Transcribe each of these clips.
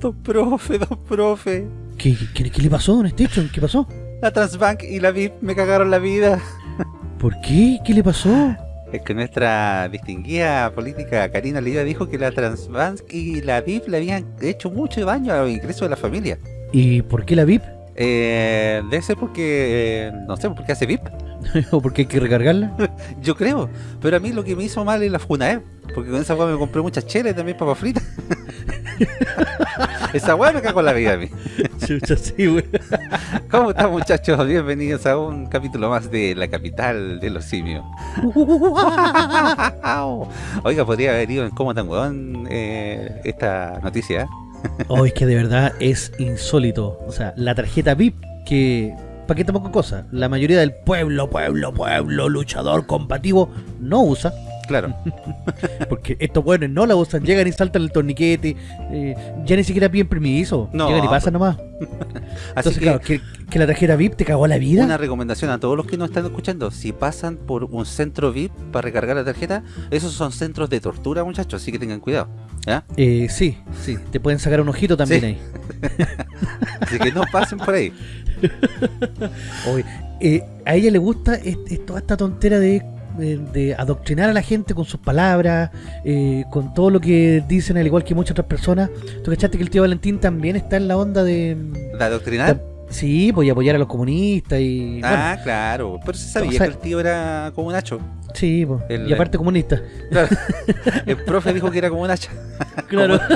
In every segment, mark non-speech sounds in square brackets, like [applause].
Dos profe, dos profe. ¿Qué, qué, qué le pasó, don Station? ¿Qué pasó? La Transbank y la VIP me cagaron la vida. ¿Por qué? ¿Qué le pasó? Es que nuestra distinguida política Karina Oliva dijo que la Transbank y la VIP le habían hecho mucho daño a los ingresos de la familia. ¿Y por qué la VIP? Eh, debe ser porque, eh, no sé, porque hace VIP. [laughs] ¿O porque hay que recargarla? [laughs] Yo creo. Pero a mí lo que me hizo mal es la Funae. Porque con esa weá me compré muchas chelas y también papas fritas. [laughs] esa weá me cagó la vida a mí. Chucha, sí, güey. ¿Cómo están muchachos? Bienvenidos a un capítulo más de La Capital de los Simios. Oiga, podría haber ido en cómo tan weón eh, esta noticia. Oh, es que de verdad es insólito. O sea, la tarjeta VIP que... ¿Para qué tampoco cosa? La mayoría del pueblo, pueblo, pueblo, luchador, combativo, no usa. Claro. [laughs] Porque estos buenos no la usan, llegan y saltan el torniquete, eh, ya ni siquiera piden permiso, No, llegan y pasan nomás. [laughs] Así Entonces, que claro, que, que la tarjeta VIP te cagó la vida. una recomendación a todos los que nos están escuchando. Si pasan por un centro VIP para recargar la tarjeta, esos son centros de tortura, muchachos, así que tengan cuidado. Eh, sí, sí, te pueden sacar un ojito también Sí. ahí. [laughs] Así que no pasen por ahí. Oye, eh, a ella le gusta es- es toda esta tontera de, de- de adoctrinar a la gente con sus palabras, eh, con todo lo que dicen, al igual que muchas otras personas. ¿Tú cachaste que el tío Valentín también está en la onda de... ¿La doctrinar? Sí, pues y apoyar a los comunistas y... Ah, claro. Pero se sabía O sea- que el tío era como un hacho. sí, pues, el- y aparte comunista. Claro. [laughs] El profe dijo que era como un hacha. [laughs] Claro. [laughs]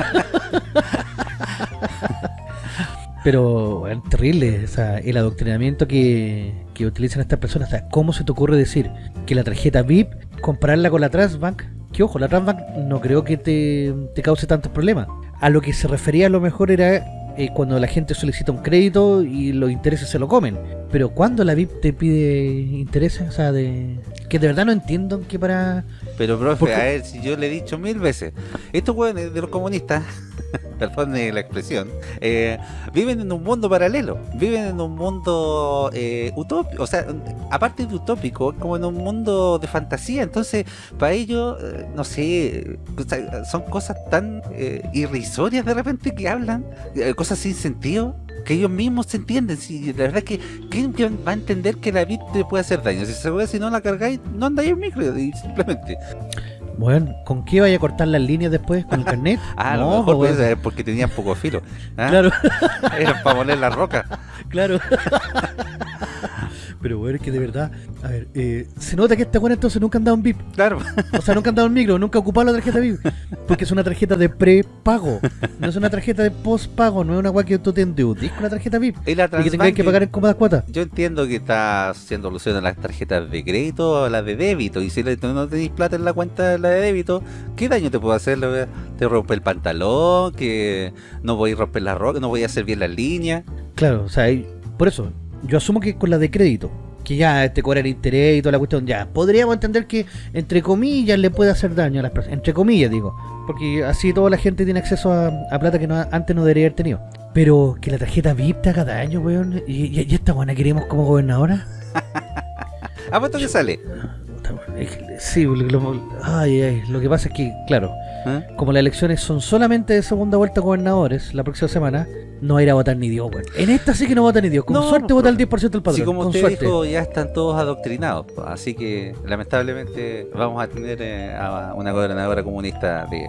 Pero, bueno, terrible, o sea, el adoctrinamiento que, que utilizan estas personas. ¿cómo se te ocurre decir que la tarjeta VIP, compararla con la Transbank? Que ojo, la Transbank no creo que te, te cause tantos problemas. A lo que se refería a lo mejor era eh, cuando la gente solicita un crédito y los intereses se lo comen. Pero cuando la VIP te pide intereses, o sea, de que de verdad no entiendo que para... Pero profe, a ver, si yo le he dicho mil veces, estos hueones de los comunistas, [laughs] perdón la expresión, eh, viven en un mundo paralelo, viven en un mundo eh, utópico, o sea, aparte de utópico, es como en un mundo de fantasía, entonces para ellos, eh, no sé, o sea, son cosas tan eh, irrisorias de repente que hablan, eh, cosas sin sentido. Que ellos mismos se entienden, si la verdad es que ¿quién va a entender que la vida te puede hacer daño? Si, se puede, si no la cargáis, no andáis en micro, simplemente. Bueno, ¿con qué vaya a cortar las líneas después? ¿Con el carnet? [laughs] Ah, a No, lo mejor puede ser porque tenían poco filo. ¿ah? Claro, [laughs] Era para moler la roca. claro. [laughs] Pero bueno, es que de verdad, a ver, eh, se nota que esta buena entonces nunca han dado un VIP. Claro. O sea, nunca han dado un micro, nunca ha ocupado la tarjeta VIP. Porque es una tarjeta de prepago. No es una tarjeta de postpago, no es una guay que tú te endeudes con la tarjeta VIP. Y la Y que tengáis que pagar en cómodas cuotas. Yo entiendo que está haciendo alusión a las tarjetas de crédito o a las de débito. Y si no tenéis plata en la cuenta de la de débito, ¿qué daño te puede hacer? Te rompe el pantalón, que no voy a romper la roca, no voy a hacer bien las líneas. Claro, o sea, por eso, yo asumo que con la de crédito, que ya te cobran interés y toda la cuestión, ya, podríamos entender que, entre comillas, le puede hacer daño a las personas. Entre comillas, digo. Porque así toda la gente tiene acceso a, a plata que no, antes no debería haber tenido. Pero que la tarjeta VIP te haga daño, weón. Y, y, y esta buena queremos como gobernadora. [laughs] ¿Apuesto que sale? Sí, lo, lo- ay, ay, lo que pasa es que, claro, ¿Ah? como las elecciones son solamente de segunda vuelta gobernadores la próxima semana, no va a ir a votar ni Dios, weón. En esta sí que no vota ni Dios. Con No, suerte no, vota el profe. 10% del padrón. Sí, como con usted suerte. dijo, ya están todos adoctrinados. Así que lamentablemente vamos a tener eh, a una gobernadora comunista de-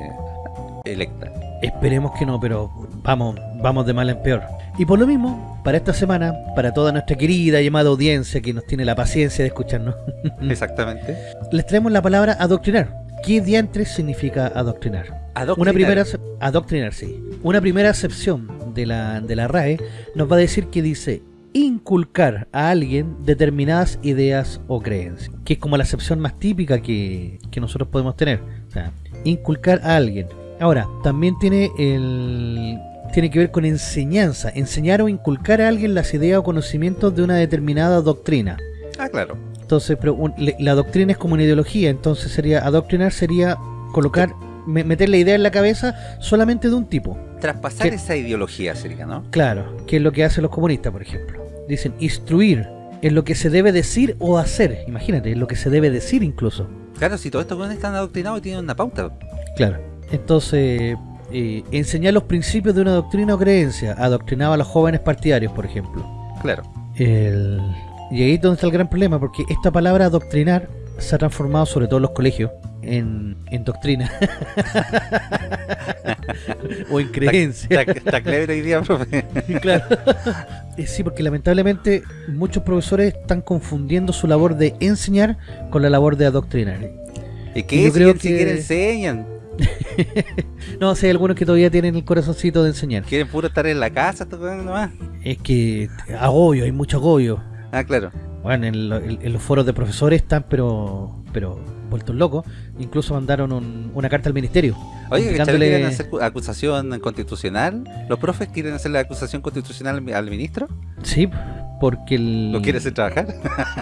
electa. Esperemos que no, pero vamos, vamos de mal en peor. Y por lo mismo, para esta semana, para toda nuestra querida y amada audiencia que nos tiene la paciencia de escucharnos, [laughs] Exactamente. les traemos la palabra adoctrinar. ¿Qué diantres significa adoctrinar? Adoctrinar. Una primera adoctrinar, sí. Una primera acepción de la, de la RAE nos va a decir que dice inculcar a alguien determinadas ideas o creencias, que es como la acepción más típica que, que nosotros podemos tener. O sea, inculcar a alguien. Ahora, también tiene el tiene que ver con enseñanza, enseñar o inculcar a alguien las ideas o conocimientos de una determinada doctrina. Ah, claro. Entonces, pero un- le- la doctrina es como una ideología, entonces sería adoctrinar sería colocar meter la idea en la cabeza solamente de un tipo. Traspasar esa ideología sería, ¿no? Claro, que es lo que hacen los comunistas, por ejemplo. Dicen instruir en lo que se debe decir o hacer. Imagínate, en lo que se debe decir incluso. Claro, si todos estos jóvenes están adoctrinados y tienen una pauta. Claro. Entonces, eh, enseñar los principios de una doctrina o creencia. Adoctrinaba a los jóvenes partidarios, por ejemplo. Claro. El... Y ahí es donde está el gran problema, porque esta palabra adoctrinar se ha transformado, sobre todo en los colegios, en, en doctrina. [laughs] o en creencia. Está, clever hoy día, profe. [laughs] claro. Eh, Sí, porque lamentablemente muchos profesores están confundiendo su labor de enseñar con la labor de adoctrinar. ¿Y qué yo es? creo Si siquiera que- enseñan. [laughs] No, sí, hay algunos que todavía tienen el corazoncito de enseñar. Quieren puro estar en la casa, nomás. Es que agobio, hay mucho agobio. Ah, claro. Bueno, en, lo- en- en los foros de profesores están, pero pero vueltos locos. Incluso mandaron un- una carta al ministerio. Oye, quieren hacer cu- acusación constitucional. ¿Los profes quieren hacer la acusación constitucional al ministro? Sí, porque el, [laughs] ¿Lo quiere hacer trabajar?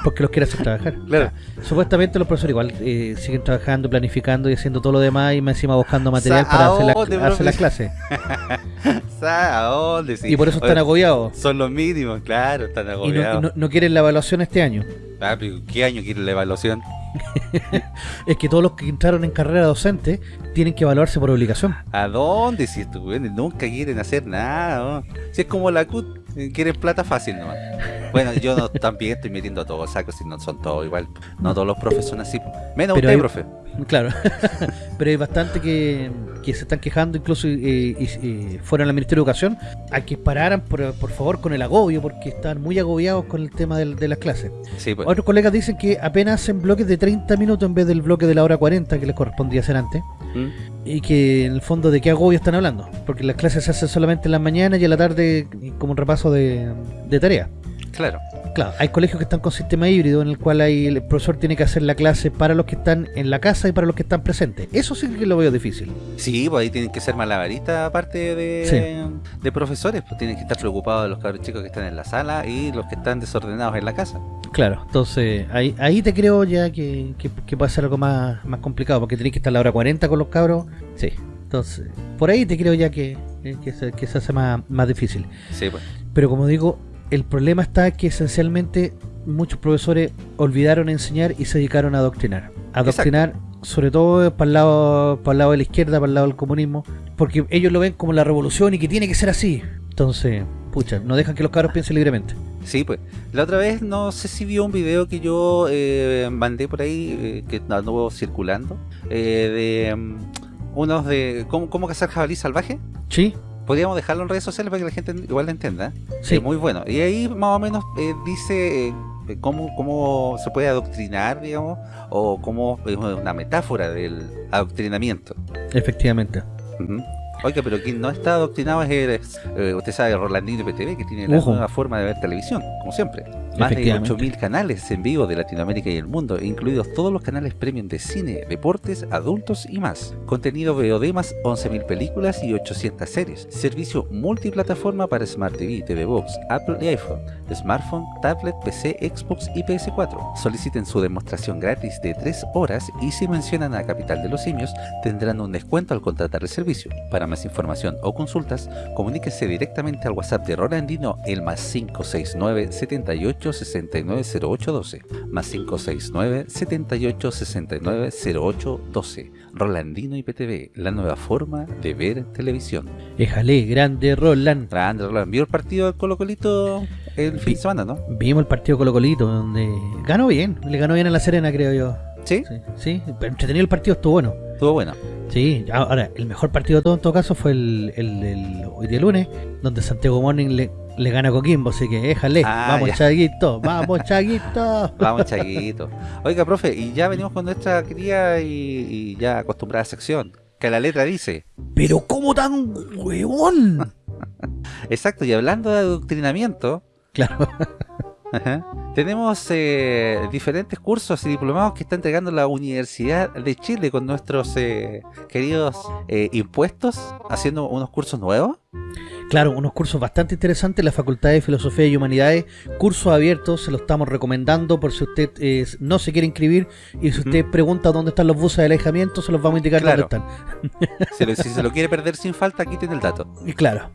porque los quiere hacer trabajar. Claro. Supuestamente los profesores igual eh, siguen trabajando, planificando y haciendo todo lo demás y más encima buscando material para hacer, la- ¿a dónde, hacer las profe? clases. [laughs] ¿A dónde? Sí. Y por eso están Oye, agobiados. Son los mínimos, claro, están Y no, agobiados. y no- no quieren la evaluación este año. Ah, pero ¿Qué año quiere la evaluación? [laughs] Es que todos los que entraron en carrera docente tienen que evaluarse por obligación. ¿A dónde? Si güeyes nunca quieren hacer nada. ¿no? Si es como la CUT, quieren plata fácil nomás. Bueno, yo no, también estoy metiendo a todos sacos, si no son todos igual. No todos los profes son así. Menos Pero usted, hay- profe. Claro. [laughs] Pero hay bastante que, que se están quejando, incluso eh, fueron al Ministerio de Educación, a que pararan por, por favor con el agobio, porque están muy agobiados con el tema del- de las clases. Sí, pues. Otros colegas dicen que apenas hacen bloques de 30 minutos en vez del bloque de la hora 40 que les correspondía hacer antes. ¿Mm? Y que en el fondo de qué agobio están hablando. Porque las clases se hacen solamente en la mañana y en la tarde como un repaso de, de tareas. Claro. Claro, hay colegios que están con sistema híbrido en el cual hay, el profesor tiene que hacer la clase para los que están en la casa y para los que están presentes. Eso sí que lo veo difícil. Sí, pues ahí tienen que ser malabaristas aparte de, de profesores, pues tienen que estar preocupados de los cabros chicos que están en la sala y los que están desordenados en la casa. Claro, entonces ahí, ahí te creo ya que, que, que puede ser algo más, más complicado porque tenés que estar a la hora 40 con los cabros. Sí, entonces por ahí te creo ya que, que, se, que se hace más, más difícil. Sí, pues. Pero como digo, el problema está que esencialmente muchos profesores olvidaron enseñar y se dedicaron a adoctrinar. Adoctrinar, sobre todo para el, lado, para el lado de la izquierda, para el lado del comunismo, porque ellos lo ven como la revolución y que tiene que ser así. Entonces, pucha, no dejan que los cabros piensen libremente. Sí, pues. La otra vez, no sé si vio un video que yo eh, mandé por ahí, eh, que anduvo circulando, eh, de mm, unos de cómo, cómo cazar jabalí salvaje. Sí, Podríamos dejarlo en redes sociales para que la gente igual lo entienda. sí. Es muy bueno. Y ahí más o menos eh, dice eh, cómo, cómo se puede adoctrinar, digamos, o cómo es una metáfora del adoctrinamiento. efectivamente. Oiga, pero quien no está adoctrinado es, eh, usted sabe, Rolandino IPTV, que tiene la Ojo. nueva forma de ver televisión, como siempre. Más de Efectivamente. 8.000 canales en vivo de Latinoamérica y el mundo, incluidos todos los canales premium de cine, deportes, adultos y más. Contenido VOD más 11.000 películas y 800 series. Servicio multiplataforma para Smart TV, TV Box, Apple y iPhone, smartphone, tablet, PC, Xbox y PS4. Soliciten su demostración gratis de 3 horas y si mencionan a Capital de los Simios tendrán un descuento al contratar el servicio. Para más información o consultas, comuníquese directamente al WhatsApp de Rolandino el más 569 78 69 08 12 más 569 78 69 08 12 Rolandino IPTV, la nueva forma de ver televisión. Éjale, grande Roland. Grande, Roland. ¿Vio el partido del Colo Colito el fin de semana, no? Vimos el partido Colo Colito, donde ganó bien. Le ganó bien a la Serena, creo yo. ¿Sí? Sí, sí, pero entretenido el partido, estuvo bueno. Estuvo bueno. Sí, ahora, el mejor partido de todo en todo caso fue el, el, del- hoy día lunes, donde Santiago Morning le, le gana a Coquimbo, así que déjale, Ah, vamos ya. Chaguito, [laughs] vamos Chaguito. Vamos, Chaguito. Oiga, profe, y ya venimos con nuestra querida y, y ya acostumbrada sección, que la letra dice. Pero ¿cómo tan huevón? [laughs] Exacto, y hablando de adoctrinamiento, Claro, [laughs] Ajá. Tenemos eh, diferentes cursos y diplomados que está entregando la Universidad de Chile con nuestros eh, queridos eh, impuestos, haciendo unos cursos nuevos. claro, unos cursos bastante interesantes la Facultad de Filosofía y Humanidades, cursos abiertos, se los estamos recomendando por si usted no se quiere inscribir y si usted pregunta dónde están los buses de alejamiento, se los vamos a indicar Claro. dónde están. [laughs] Si, lo- si se lo quiere perder sin falta, aquí tiene el dato. Y claro.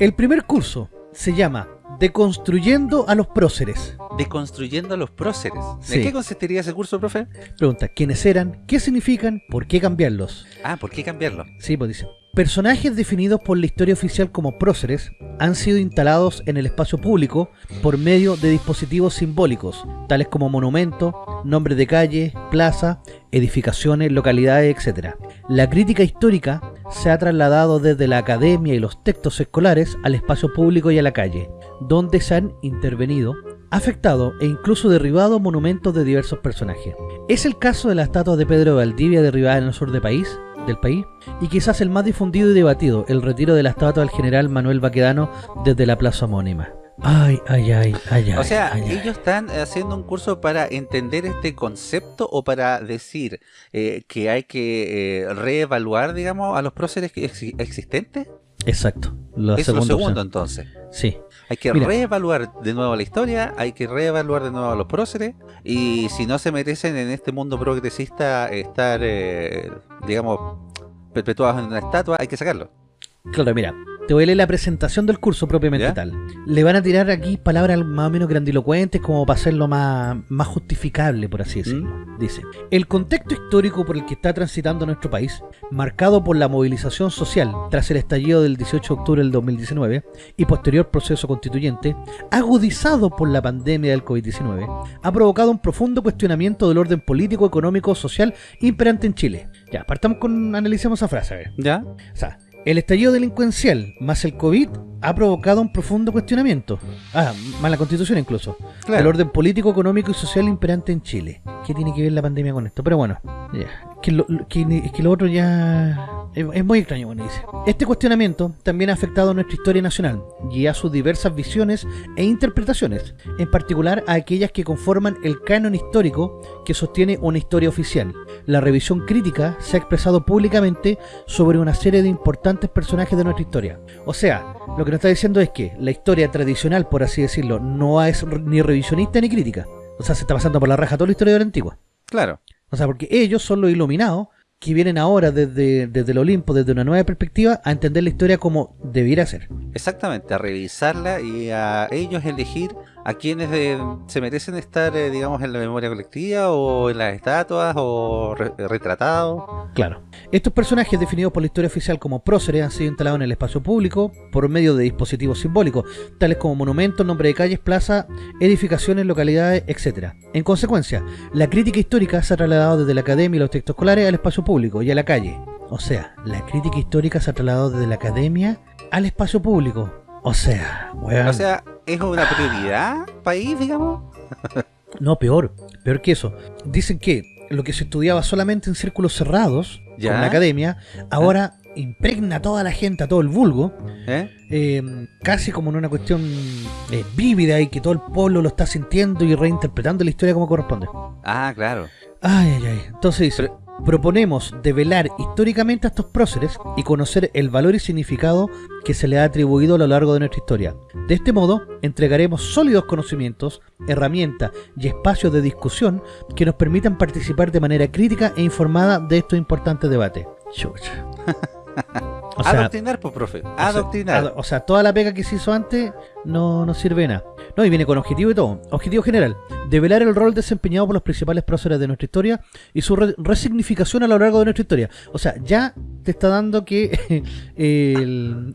El primer curso se llama Deconstruyendo a los próceres. Deconstruyendo a los próceres. Sí. ¿En qué consistiría ese curso, profe? Pregunta, ¿quiénes eran? ¿Qué significan? ¿Por qué cambiarlos? Ah, ¿por qué cambiarlo? Sí, pues dice. Personajes definidos por la historia oficial como próceres han sido instalados en el espacio público por medio de dispositivos simbólicos, tales como monumentos, nombres de calles, plazas, edificaciones, localidades, etc. La crítica histórica se ha trasladado desde la academia y los textos escolares al espacio público y a la calle, donde se han intervenido, afectado e incluso derribado monumentos de diversos personajes. Es el caso de la estatua de Pedro Valdivia derribada en el sur del país, del país, y quizás el más difundido y debatido, el retiro de la estatua del general Manuel Baquedano desde la plaza homónima. Ay, ay, ay, ay, ay. O sea, ay, ay. ellos están haciendo un curso para entender este concepto o para decir eh, que hay que eh, reevaluar, digamos, a los próceres exi- existentes. Exacto. La es lo segundo, opción. entonces. Sí. Hay que Mira. reevaluar de nuevo la historia, hay que reevaluar de nuevo a los próceres y si no se merecen en este mundo progresista estar, eh, digamos, perpetuados en una estatua, hay que sacarlo. Claro, mira, te voy a leer la presentación del curso propiamente ¿Ya? tal. Le van a tirar aquí palabras más o menos grandilocuentes como para hacerlo más, más justificable, por así decirlo. ¿Mm? Dice, el contexto histórico por el que está transitando nuestro país, marcado por la movilización social tras el estallido del 18 de octubre del 2019 y posterior proceso constituyente, agudizado por la pandemia del COVID-19, ha provocado un profundo cuestionamiento del orden político, económico, social imperante en Chile. Ya, partamos con, analicemos esa frase, a ver. ¿Ya? O sea, el estallido delincuencial más el COVID ha provocado un profundo cuestionamiento. Ah, más la constitución incluso. El orden político, económico y social imperante en Chile. ¿Qué tiene que ver la pandemia con esto? Pero bueno, ya. Que lo, que, lo otro ya es, muy extraño, bueno, dice. Este cuestionamiento también ha afectado a nuestra historia nacional y a sus diversas visiones e interpretaciones, en particular a aquellas que conforman el canon histórico que sostiene una historia oficial. La revisión crítica se ha expresado públicamente sobre una serie de importantes personajes de nuestra historia. O sea, lo que nos está diciendo es que la historia tradicional, por así decirlo, no es ni revisionista ni crítica. O sea, se está pasando por la raja toda la historia de la antigua. Claro. O sea, porque ellos son los iluminados que vienen ahora desde, desde el Olimpo, desde una nueva perspectiva, a entender la historia como debiera ser. Exactamente, a revisarla y a ellos elegir a quienes eh, se merecen estar, eh, digamos, en la memoria colectiva o en las estatuas o re- retratados. Claro. Estos personajes definidos por la historia oficial como próceres han sido instalados en el espacio público por medio de dispositivos simbólicos, tales como monumentos, nombres de calles, plazas, edificaciones, localidades, etc. En consecuencia, la crítica histórica se ha trasladado desde la academia y los textos escolares al espacio público y a la calle. O sea, la crítica histórica se ha trasladado desde la academia al espacio público. O sea, weón. O sea, es una prioridad país, digamos. No, peor, peor que eso. Dicen que lo que se estudiaba solamente en círculos cerrados, Ya. con la academia, ahora impregna a toda la gente, a todo el vulgo, ¿eh? eh, casi como en una cuestión eh, vívida y que todo el pueblo lo está sintiendo y reinterpretando la historia como corresponde. Ah, claro. Ay, ay, ay. Entonces dice, proponemos develar históricamente a estos próceres y conocer el valor y significado que se le ha atribuido a lo largo de nuestra historia. De este modo, entregaremos sólidos conocimientos, herramientas y espacios de discusión que nos permitan participar de manera crítica e informada de estos importantes debates. Chucha. [laughs] O sea, Adoctrinar, pues, profe. o sea, Adoctrinar. ad- O sea, toda la pega que se hizo antes no, no sirve nada. No, y viene con objetivo y todo. Objetivo general, develar el rol desempeñado por los principales próceres de nuestra historia y su re- resignificación a lo largo de nuestra historia. O sea, ya te está dando que [laughs] el,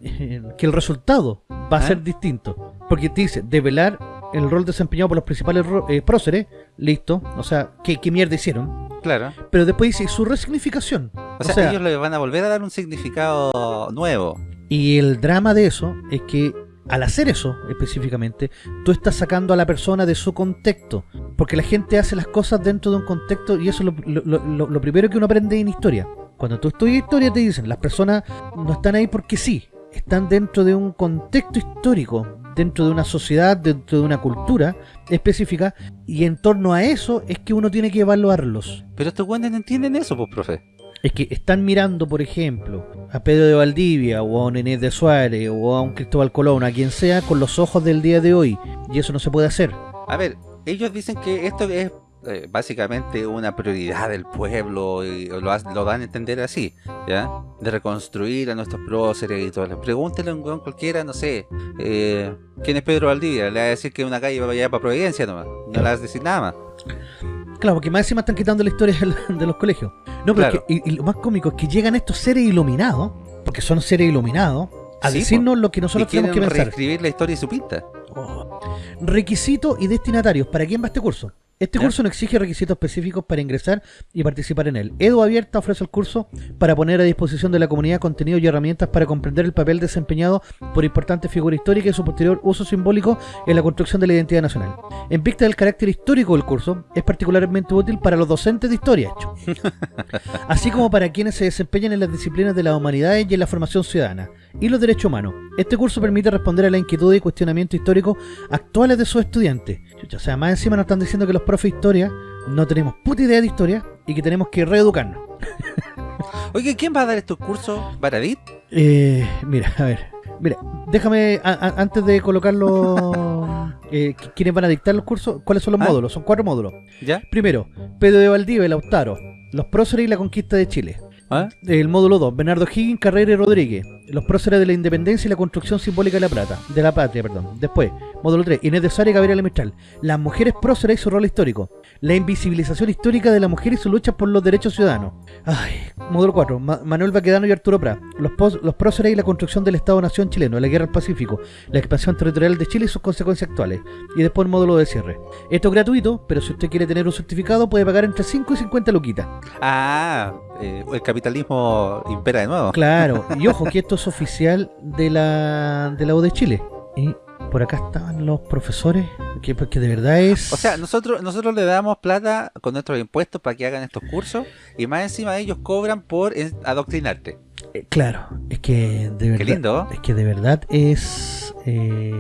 que el resultado va a ¿Ah? ser distinto. Porque te dice, develar el rol desempeñado por los principales eh, próceres, listo. O sea, ¿qué, qué mierda hicieron? Claro. Pero después dice, su resignificación. O sea, ellos le van a volver a dar un significado nuevo. Y el drama de eso es que al hacer eso específicamente, tú estás sacando a la persona de su contexto. Porque la gente hace las cosas dentro de un contexto y eso es lo, primero que uno aprende en historia. Cuando tú estudias historia te dicen, las personas no están ahí porque sí, están dentro de un contexto histórico, dentro de una sociedad, dentro de una cultura específica y en torno a eso es que uno tiene que evaluarlos. Pero estos güeyes no entienden eso, pues, profe. Es que están mirando, por ejemplo, a Pedro de Valdivia o a un Inés de Suárez o a un Cristóbal Colón, a quien sea, con los ojos del día de hoy. Y eso no se puede hacer. A ver, ellos dicen que esto es eh, básicamente una prioridad del pueblo y lo, lo dan a entender así, ¿ya? De reconstruir a nuestros próceres y todo. eso. Pregúntele a un weón cualquiera, no sé, eh, ¿quién es Pedro Valdivia? Le va a decir que una calle va allá para Providencia nomás, no le vas a decir nada más. Claro, porque más encima están quitando la historia de de los colegios. No, pero Claro. es que- y, y lo más cómico es que llegan estos seres iluminados, porque son seres iluminados, a Sí, decirnos lo que nosotros tenemos que pensar. reescribir la historia y su pinta. Oh. Requisitos y destinatarios. ¿Para quién va este curso? Este ¿Ya? curso no exige requisitos específicos para ingresar y participar en él. Edu Abierta ofrece el curso para poner a disposición de la comunidad contenidos y herramientas para comprender el papel desempeñado por importantes figuras históricas y su posterior uso simbólico en la construcción de la identidad nacional. En vista del carácter histórico del curso, es particularmente útil para los docentes de historia, hecho. [laughs] así como para quienes se desempeñan en las disciplinas de las humanidades y en la formación ciudadana y los derechos humanos. Este curso permite responder a la inquietud y cuestionamiento histórico actuales de sus estudiantes. Chucha, o sea, más encima nos están diciendo que los profes de historia no tenemos puta idea de historia y que tenemos que reeducarnos. [laughs] Oye, ¿quién va a dar estos cursos? ¿Baradit? Eh, mira, a ver. Mira, déjame, a- a- antes de colocarlo, [laughs] eh, qu- ¿quiénes van a dictar los cursos? ¿Cuáles son los Ah. módulos? Son cuatro módulos. ¿Ya? Primero, Pedro de Valdivia Lautaro, los próceres y la conquista de Chile. ¿Ah? El módulo 2, Bernardo Higgins, Carrera y Rodríguez, los próceres de la independencia y la construcción simbólica de la plata, de la patria, perdón. Después, módulo 3, Inés de Sara y Gabriela Mistral, las mujeres próceres y su rol histórico, la invisibilización histórica de la mujer y su lucha por los derechos ciudadanos. Ay, módulo 4, Ma- Manuel Baquedano y Arturo Prat, los, próceres y la construcción del Estado-Nación chileno, la guerra al Pacífico, la expansión territorial de Chile y sus consecuencias actuales. Y después el módulo de cierre. Esto es gratuito, pero si usted quiere tener un certificado puede pagar entre 5 y 50 luquitas. Ah, eh, el capitalismo impera de nuevo. Claro, y ojo [laughs] que esto es oficial de la de la U de Chile. Y por acá estaban los profesores, que, porque de verdad es... O sea, nosotros nosotros le damos plata con nuestros impuestos para que hagan estos cursos y más encima ellos cobran por adoctrinarte. Eh, claro, es que de verdad... Qué lindo. Es que de verdad es... eh,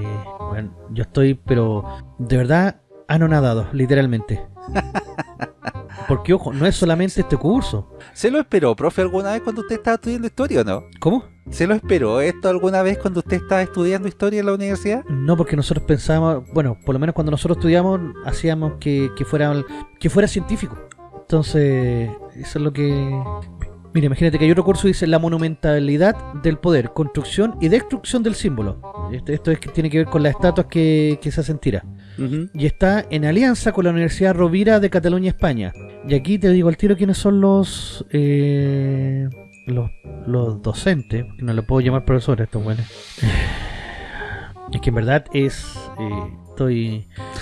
bueno, yo estoy, pero de verdad anonadado, literalmente. [laughs] Porque, ojo, no es solamente este curso. ¿Se lo esperó, profe, alguna vez cuando usted estaba estudiando historia o no? ¿Cómo? ¿Se lo esperó esto alguna vez cuando usted estaba estudiando historia en la universidad? No, porque nosotros pensábamos, bueno, por lo menos cuando nosotros estudiamos, hacíamos que, que fuera que fuera científico. Entonces, eso es lo que... Mira, imagínate que hay otro curso que dice la monumentalidad del poder, construcción y destrucción del símbolo. Esto, esto es que tiene que ver con las estatuas que, que se hacen tiras. Ujú. Y está en alianza con la Universidad Rovira de Cataluña, España. Y aquí te digo al tiro quiénes son los... eh, los, los docentes, no le puedo llamar profesores estos buenos. Es que en verdad es... eh,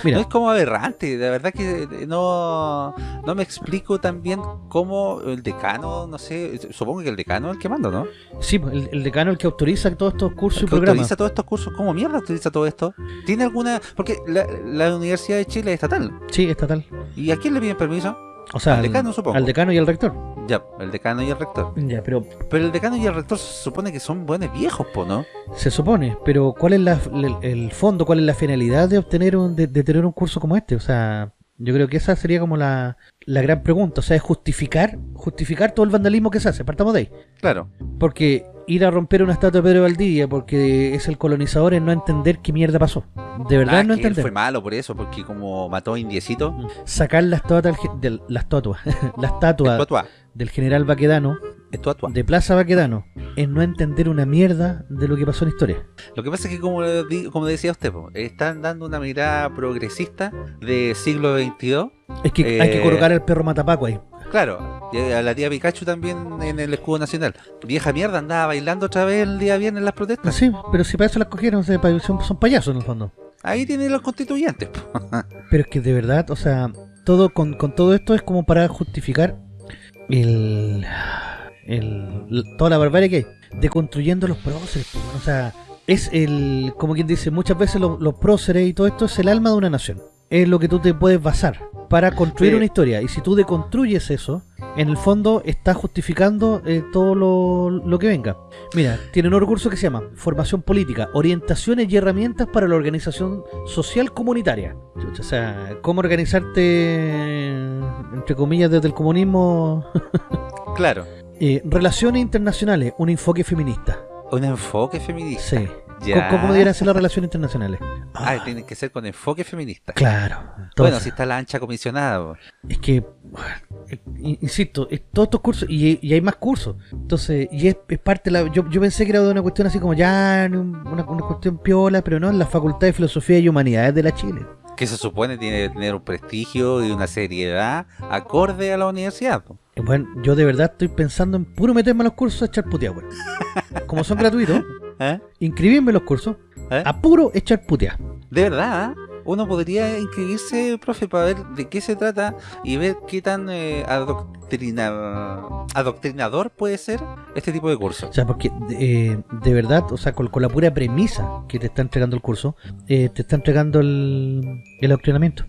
Mira, No es como aberrante, de verdad que eh, no, no me explico también cómo el decano, no sé, supongo que el decano es el que manda, ¿no? sí, pues, el, el decano el que autoriza todos estos cursos y que programas. autoriza todos estos cursos, ¿cómo mierda autoriza todo esto? ¿Tiene alguna...? Porque la, la Universidad de Chile es estatal, Sí, estatal. ¿y a quién le piden permiso? O sea, Al decano, supongo. Al decano y al rector. Ya, el decano y el rector. Ya, pero Pero el decano y el rector se supone que son buenos viejos, po, ¿no? se supone, pero ¿cuál es la, el, el fondo, cuál es la finalidad de obtener un, de, de tener un curso como este? O sea, yo creo que esa sería como la, la gran pregunta. O sea, es justificar, justificar todo el vandalismo que se hace. Partamos de ahí. Claro. Porque ir a romper una estatua de Pedro Valdivia porque es el colonizador es no entender qué mierda pasó. De verdad Ah, no que él entender. fue malo por eso, porque como mató a indiecito, Sacar la estatua del, la estatua, [laughs] la estatua del general Baquedano estatua. de Plaza Baquedano es no entender una mierda de lo que pasó en la historia. Lo que pasa es que, como, di- como decía usted, están dando una mirada progresista de siglo XXII. Es que hay que Eh, colocar al perro matapaco ahí. Claro, y a la tía Pikachu también en el escudo nacional. Vieja mierda, andaba bailando otra vez el día viernes en las protestas. Sí, pero si para eso las cogieron, son, payasos en el fondo. Ahí tienen los constituyentes. [laughs] Pero es que de verdad, o sea, todo con, con todo esto es como para justificar el, el toda la barbarie que hay. Deconstruyendo los próceres, o sea, es el, como quien dice, muchas veces lo- los próceres y todo esto es el alma de una nación. Es lo que tú te puedes basar para construir Sí. una historia. Y si tú deconstruyes eso, en el fondo estás justificando eh, todo lo, lo que venga. Mira, tienen un recurso que se llama Formación Política, Orientaciones y Herramientas para la Organización Social Comunitaria. O sea, cómo organizarte, entre comillas, desde el comunismo. Claro, Eh, Relaciones Internacionales, un enfoque feminista. un enfoque feminista. Sí, Ya. ¿Cómo, deberían ser las relaciones internacionales? Ah, tiene que ser con enfoque feminista. Claro. bueno, si está la ancha comisionada. Es que, eh, insisto, es todos estos cursos, y, y hay más cursos. Entonces, y es, es parte de la. Yo, yo pensé que era de una cuestión así como ya, un- una, una cuestión piola, pero no, en la Facultad de Filosofía y Humanidades de la Chile. Que se supone tiene que tener un prestigio y una seriedad acorde a la universidad. po. Y Bueno, yo de verdad estoy pensando en puro meterme a los cursos a echar puteada, weón. Como son gratuitos, ¿Eh? inscribirme en los cursos ¿Eh? a puro echar puteada. De verdad, ¿eh? uno podría inscribirse, profe, para ver de qué se trata y ver qué tan eh, adoctrina- adoctrinador puede ser este tipo de curso. O sea, porque eh, de verdad, o sea, con, con la pura premisa que te está entregando el curso, eh, te está entregando el, el adoctrinamiento.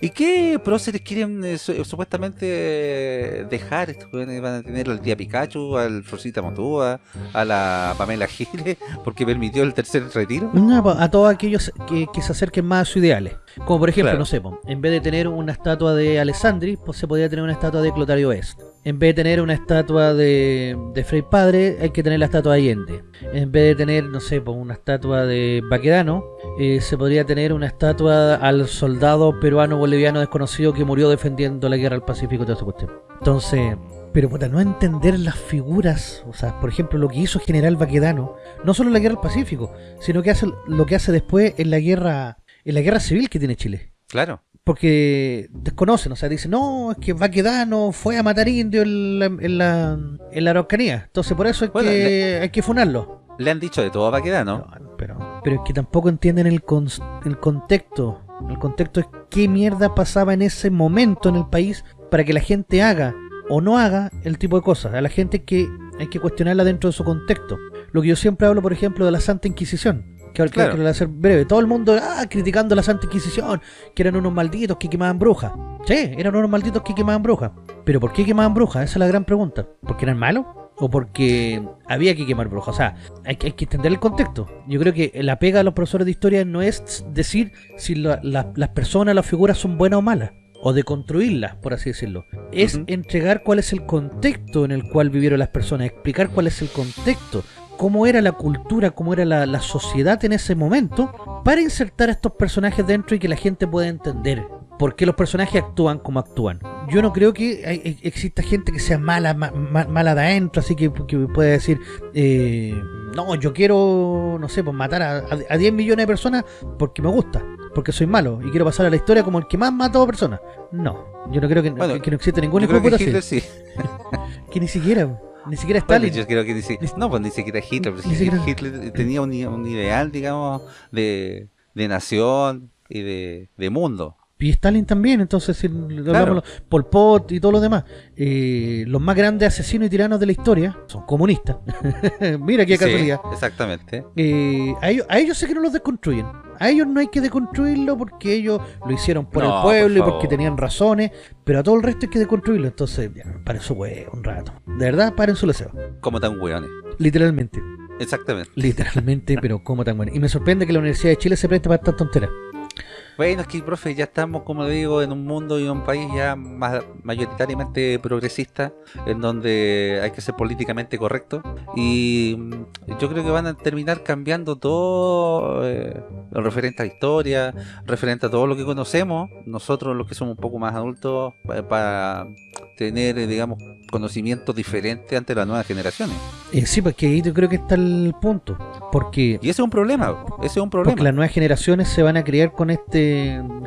¿Y qué próceres quieren eh, su- supuestamente eh, dejar? Estos van a tener al tía Pikachu, al Rosita Motúa, a la Pamela Giles, porque permitió el tercer retiro. No, a todos aquellos que, que se acerquen más a sus ideales. Como por ejemplo, Claro. no sé, en vez de tener una estatua de Alessandri, pues se podría tener una estatua de Clotario Est. En vez de tener una estatua de, de Frei Padre, hay que tener la estatua de Allende. En vez de tener, no sé, pues una estatua de Baquedano, eh, se podría tener una estatua al soldado peruano boliviano desconocido que murió defendiendo la guerra al Pacífico y toda esa cuestión. Entonces, pero puta, no entender las figuras, o sea, por ejemplo, lo que hizo General Baquedano, no solo en la guerra del Pacífico, sino que hace lo que hace después en la guerra, en la guerra civil que tiene Chile. Claro. Porque desconocen, o sea, dicen, no, es que Baquedano fue a matar indios en la, en la, en la Araucanía. Entonces por eso hay, Bueno, que, hay que funarlo. Le han dicho de todo a Baquedano. No, pero, pero es que tampoco entienden el, cons- el contexto. El contexto es qué mierda pasaba en ese momento en el país para que la gente haga o no haga el tipo de cosas. A la gente hay que, hay que cuestionarla dentro de su contexto. Lo que yo siempre hablo, por ejemplo, de la Santa Inquisición. Que ahora Claro. quiero hacer breve. Todo el mundo ah, criticando la Santa Inquisición, que eran unos malditos que quemaban brujas. Sí, eran unos malditos que quemaban brujas. Pero ¿por qué quemaban brujas? Esa es la gran pregunta. ¿Porque eran malos? ¿O porque había que quemar brujas? O sea, hay, que- hay que entender el contexto. Yo creo que la pega de los profesores de historia no es decir si la- la- las personas, las figuras son buenas o malas. O de construirlas, por así decirlo. Es entregar cuál es el contexto en el cual vivieron las personas. Explicar cuál es el contexto. Cómo era la cultura, cómo era la, la sociedad en ese momento. Para insertar a estos personajes dentro y que la gente pueda entender por qué los personajes actúan como actúan. Yo no creo que hay- exista gente que sea mala, ma- ma- mala de adentro, así que, que pueda decir, eh, no, yo quiero, no sé, pues matar a, a- a 10 millones de personas porque me gusta, porque soy malo y quiero pasar a la historia como el que más mató a personas. No, yo no creo que, Bueno, que, que no existe ningún que Hitler sí. [laughs] Que ni siquiera, ni siquiera Bueno, Stalin. yo creo que ni si- no, pues ni siquiera Hitler. pues Ni si siquiera- Hitler tenía un, ideal, digamos, de, de nación y de, de mundo. Y Stalin también, entonces si Claro. Pol Pot y todo lo demás. Eh, los más grandes asesinos y tiranos de la historia son comunistas. [laughs] Mira qué Sí, casualidad. exactamente. Eh, a, ellos, a ellos sé que no los desconstruyen. A ellos no hay que deconstruirlo porque ellos lo hicieron por No, el pueblo por y porque tenían razones. Pero a todo el resto hay que deconstruirlo. Entonces, ya, paren su huevo un rato. De verdad, paren su deseo. Como tan hueones. Literalmente. Exactamente. Literalmente, pero como tan bueno. Y me sorprende que la Universidad de Chile se preste para estas tonteras. Bueno, es que, profe, ya estamos, como le digo, en un mundo y en un país ya más mayoritariamente progresista, en donde hay que ser políticamente correcto. Y mm, yo creo que van a terminar cambiando todo eh, referente a la historia, referente a todo lo que conocemos, nosotros los que somos un poco más adultos, pa- para tener, eh, digamos, conocimientos diferentes ante las nuevas generaciones. Eh, sí, porque ahí yo creo que está el punto. Porque Y ese es un problema, ese es un problema. Porque las nuevas generaciones se van a criar con este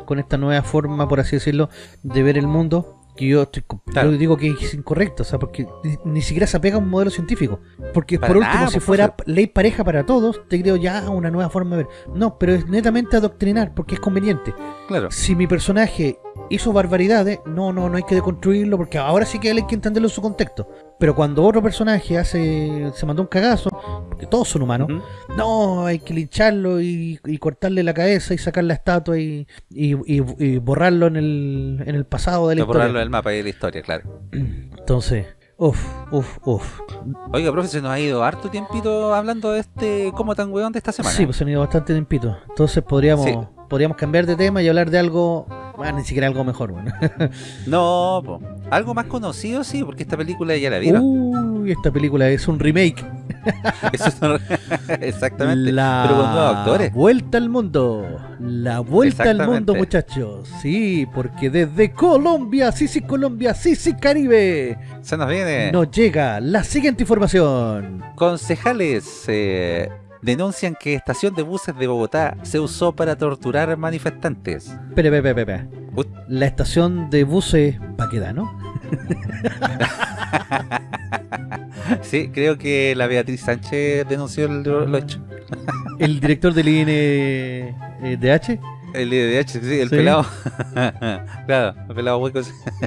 con esta nueva forma, por así decirlo, de ver el mundo. Que yo, estoy, Claro. digo que es incorrecto, o sea, porque ni, ni siquiera se apega a un modelo científico. Porque Para por último, nada, si pues, fuera ley pareja para todos, te creo ya una nueva forma de ver. No, pero es netamente adoctrinar, porque es conveniente. Claro. Si mi personaje hizo barbaridades, no, no, no hay que deconstruirlo, porque ahora sí que hay que entenderlo en su contexto. Pero cuando otro personaje hace se mandó un cagazo, porque todos son humanos, no, hay que lincharlo y, y cortarle la cabeza y sacar la estatua y, y- borrarlo en el, en el pasado de la borrarlo historia. del mapa y de la historia, claro. Entonces, uff, uff, uff. Oiga, profe, se nos ha ido harto tiempito hablando de este cómo tan weón de esta semana. Sí, pues se han ido bastante tiempito. Entonces podríamos, Sí. Podríamos cambiar de tema y hablar de algo, bueno, ni siquiera algo mejor, bueno. [laughs] No, po. algo más conocido sí, porque esta película ya la vieron. Uy, esta película es un remake. [laughs] Eso [laughs] Exactamente. La Pero con nuevos actores. vuelta al mundo. La vuelta al mundo, muchachos. Sí, porque desde Colombia, sí, sí, Colombia, sí, sí, Caribe, Se nos viene. nos llega la siguiente información. Concejales eh, denuncian que estación de buses de Bogotá se usó para torturar manifestantes. Espera, espera, espera, espera. Ut. La estación de buses Baquedano. [laughs] Sí, creo que la Beatriz Sánchez denunció el- lo, lo hecho. El director del INDH. El IDH, sí, el Sí. pelado. [laughs] claro, el pelado hueco.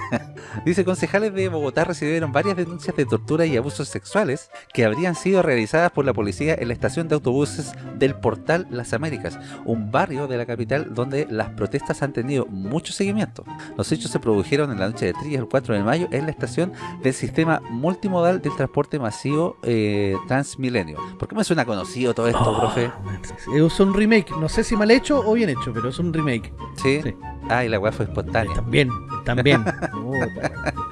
[laughs] Dice, concejales de Bogotá recibieron varias denuncias de tortura y abusos sexuales que habrían sido realizadas por la policía en la estación de autobuses del Portal Las Américas, un barrio de la capital donde las protestas han tenido mucho seguimiento. Los hechos se produjeron en la noche de 3 al 4 de mayo en la estación del sistema multimodal del transporte masivo eh, Transmilenio. ¿Por qué me suena conocido todo esto, Oh, profe? Es un remake. No sé si mal hecho o bien hecho, pero es un remake. ¿Sí? Sí. Ah, y la weá fue espontánea. También, también. [laughs]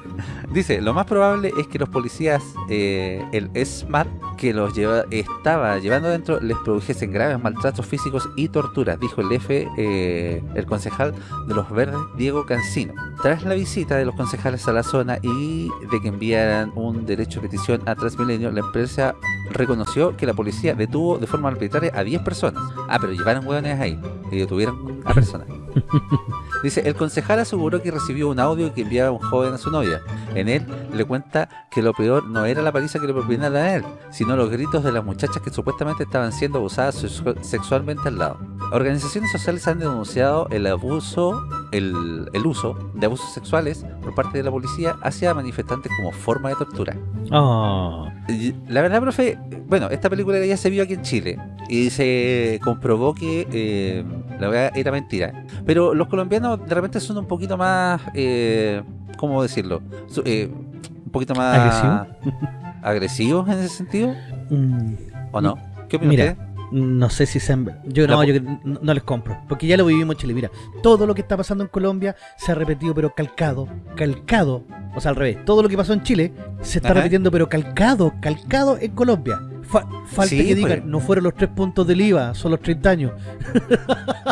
Dice, lo más probable es que los policías, eh, el SMAT que los lleva, estaba llevando adentro les produjesen graves maltratos físicos y torturas, dijo el F, eh, el concejal de los Verdes, Diego Cancino. Tras la visita de los concejales a la zona y de que enviaran un derecho de petición a Transmilenio, la empresa reconoció que la policía detuvo de forma arbitraria a 10 personas. Ah, pero llevaron hueones ahí y detuvieron a personas. [laughs] Dice, el concejal aseguró que recibió un audio que enviaba un joven a su novia. En él le cuenta que lo peor no era la paliza que le propinaron a él, sino los gritos de las muchachas que supuestamente estaban siendo abusadas sexu- sexualmente al lado. Organizaciones sociales han denunciado el abuso, el, el uso de abusos sexuales por parte de la policía hacia manifestantes como forma de tortura. Oh. Y La verdad, profe, bueno, esta película ya se vio aquí en Chile y se comprobó que eh, la verdad era mentira. Pero los colombianos de repente son un poquito más, eh, ¿cómo decirlo? Eh, un poquito más ¿Agresivo? [laughs] agresivos en ese sentido, Mm, ¿o no? ¿Qué opina Mira, usted? No sé si sean... Yo no, yo no, no les compro. Porque ya lo vivimos en Chile. Mira, todo lo que está pasando en Colombia se ha repetido, pero calcado. Calcado. O sea, al revés. Todo lo que pasó en Chile se está Ajá. repitiendo, pero calcado. Calcado en Colombia. Fa- falta Sí, que digan, pues. no fueron los tres puntos del IVA, son los 30 años.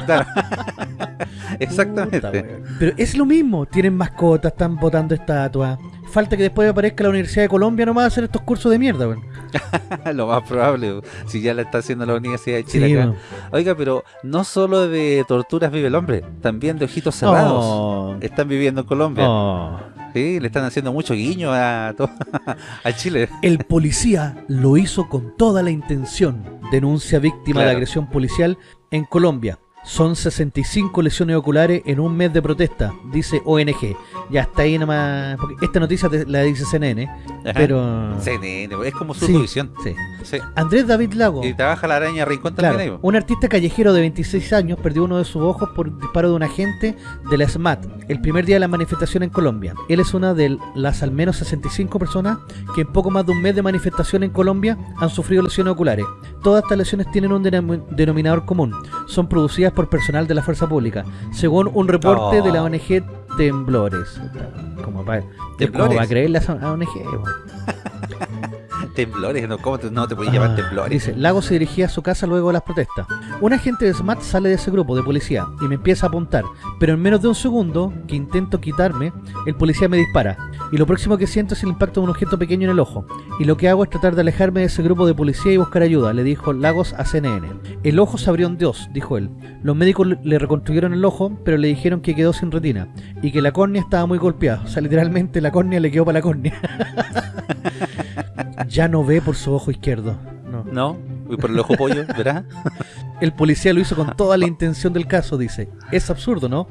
Claro. [laughs] Exactamente. Pero es lo mismo. Tienen mascotas, están botando estatuas. Falta que después aparezca la Universidad de Colombia nomás a hacer estos cursos de mierda, weón. [laughs] Lo más probable, si ya la está haciendo la Universidad de Chile Sí, acá. weón. Oiga, pero no solo de torturas vive el hombre, también de ojitos cerrados. Oh. Están viviendo en Colombia. Oh. Sí, le están haciendo mucho guiño [laughs] a, Chile. El policía lo hizo con toda la intención. Denuncia víctima de agresión policial en Colombia. Son 65 lesiones oculares en un mes de protesta, dice ONG. Ya está ahí nomás. Porque esta noticia te- la dice CNN, Ajá. pero. CNN, es como su Sí, sí. Sí. Andrés David Lago. Y trabaja la araña Rincón Claro, también ahí. un artista callejero de 26 años perdió uno de sus ojos por disparo de un agente de la SMAT el primer día de la manifestación en Colombia. Él es una de las al menos 65 personas que en poco más de un mes de manifestación en Colombia han sufrido lesiones oculares. Todas estas lesiones tienen un denom- denominador común. Son producidas por personal de la fuerza pública, según un reporte Oh. de la ONG Temblores. Como va, ¿Temblores? va a creer la ONG? [laughs] [laughs] Temblores, ¿no? ¿Cómo te- no te llamar Ah, temblores? Dice, Lago se dirigía a su casa luego de las protestas. Un agente de SMAT sale de ese grupo de policía y me empieza a apuntar, pero en menos de un segundo que intento quitarme, el policía me dispara. Y lo próximo que siento es el impacto de un objeto pequeño en el ojo. Y lo que hago es tratar de alejarme de ese grupo de policía y buscar ayuda, le dijo Lagos a CNN. El ojo se abrió en Dios, dijo él. Los médicos le reconstruyeron el ojo, pero le dijeron que quedó sin retina y que la córnea estaba muy golpeada. O sea, literalmente la córnea le quedó para la córnea. [laughs] [laughs] ya no ve por su ojo izquierdo. No. ¿No? Uy, por el ojo pollo, ¿verdad? [laughs] El policía lo hizo con toda la intención del caso, dice. Es absurdo, ¿no?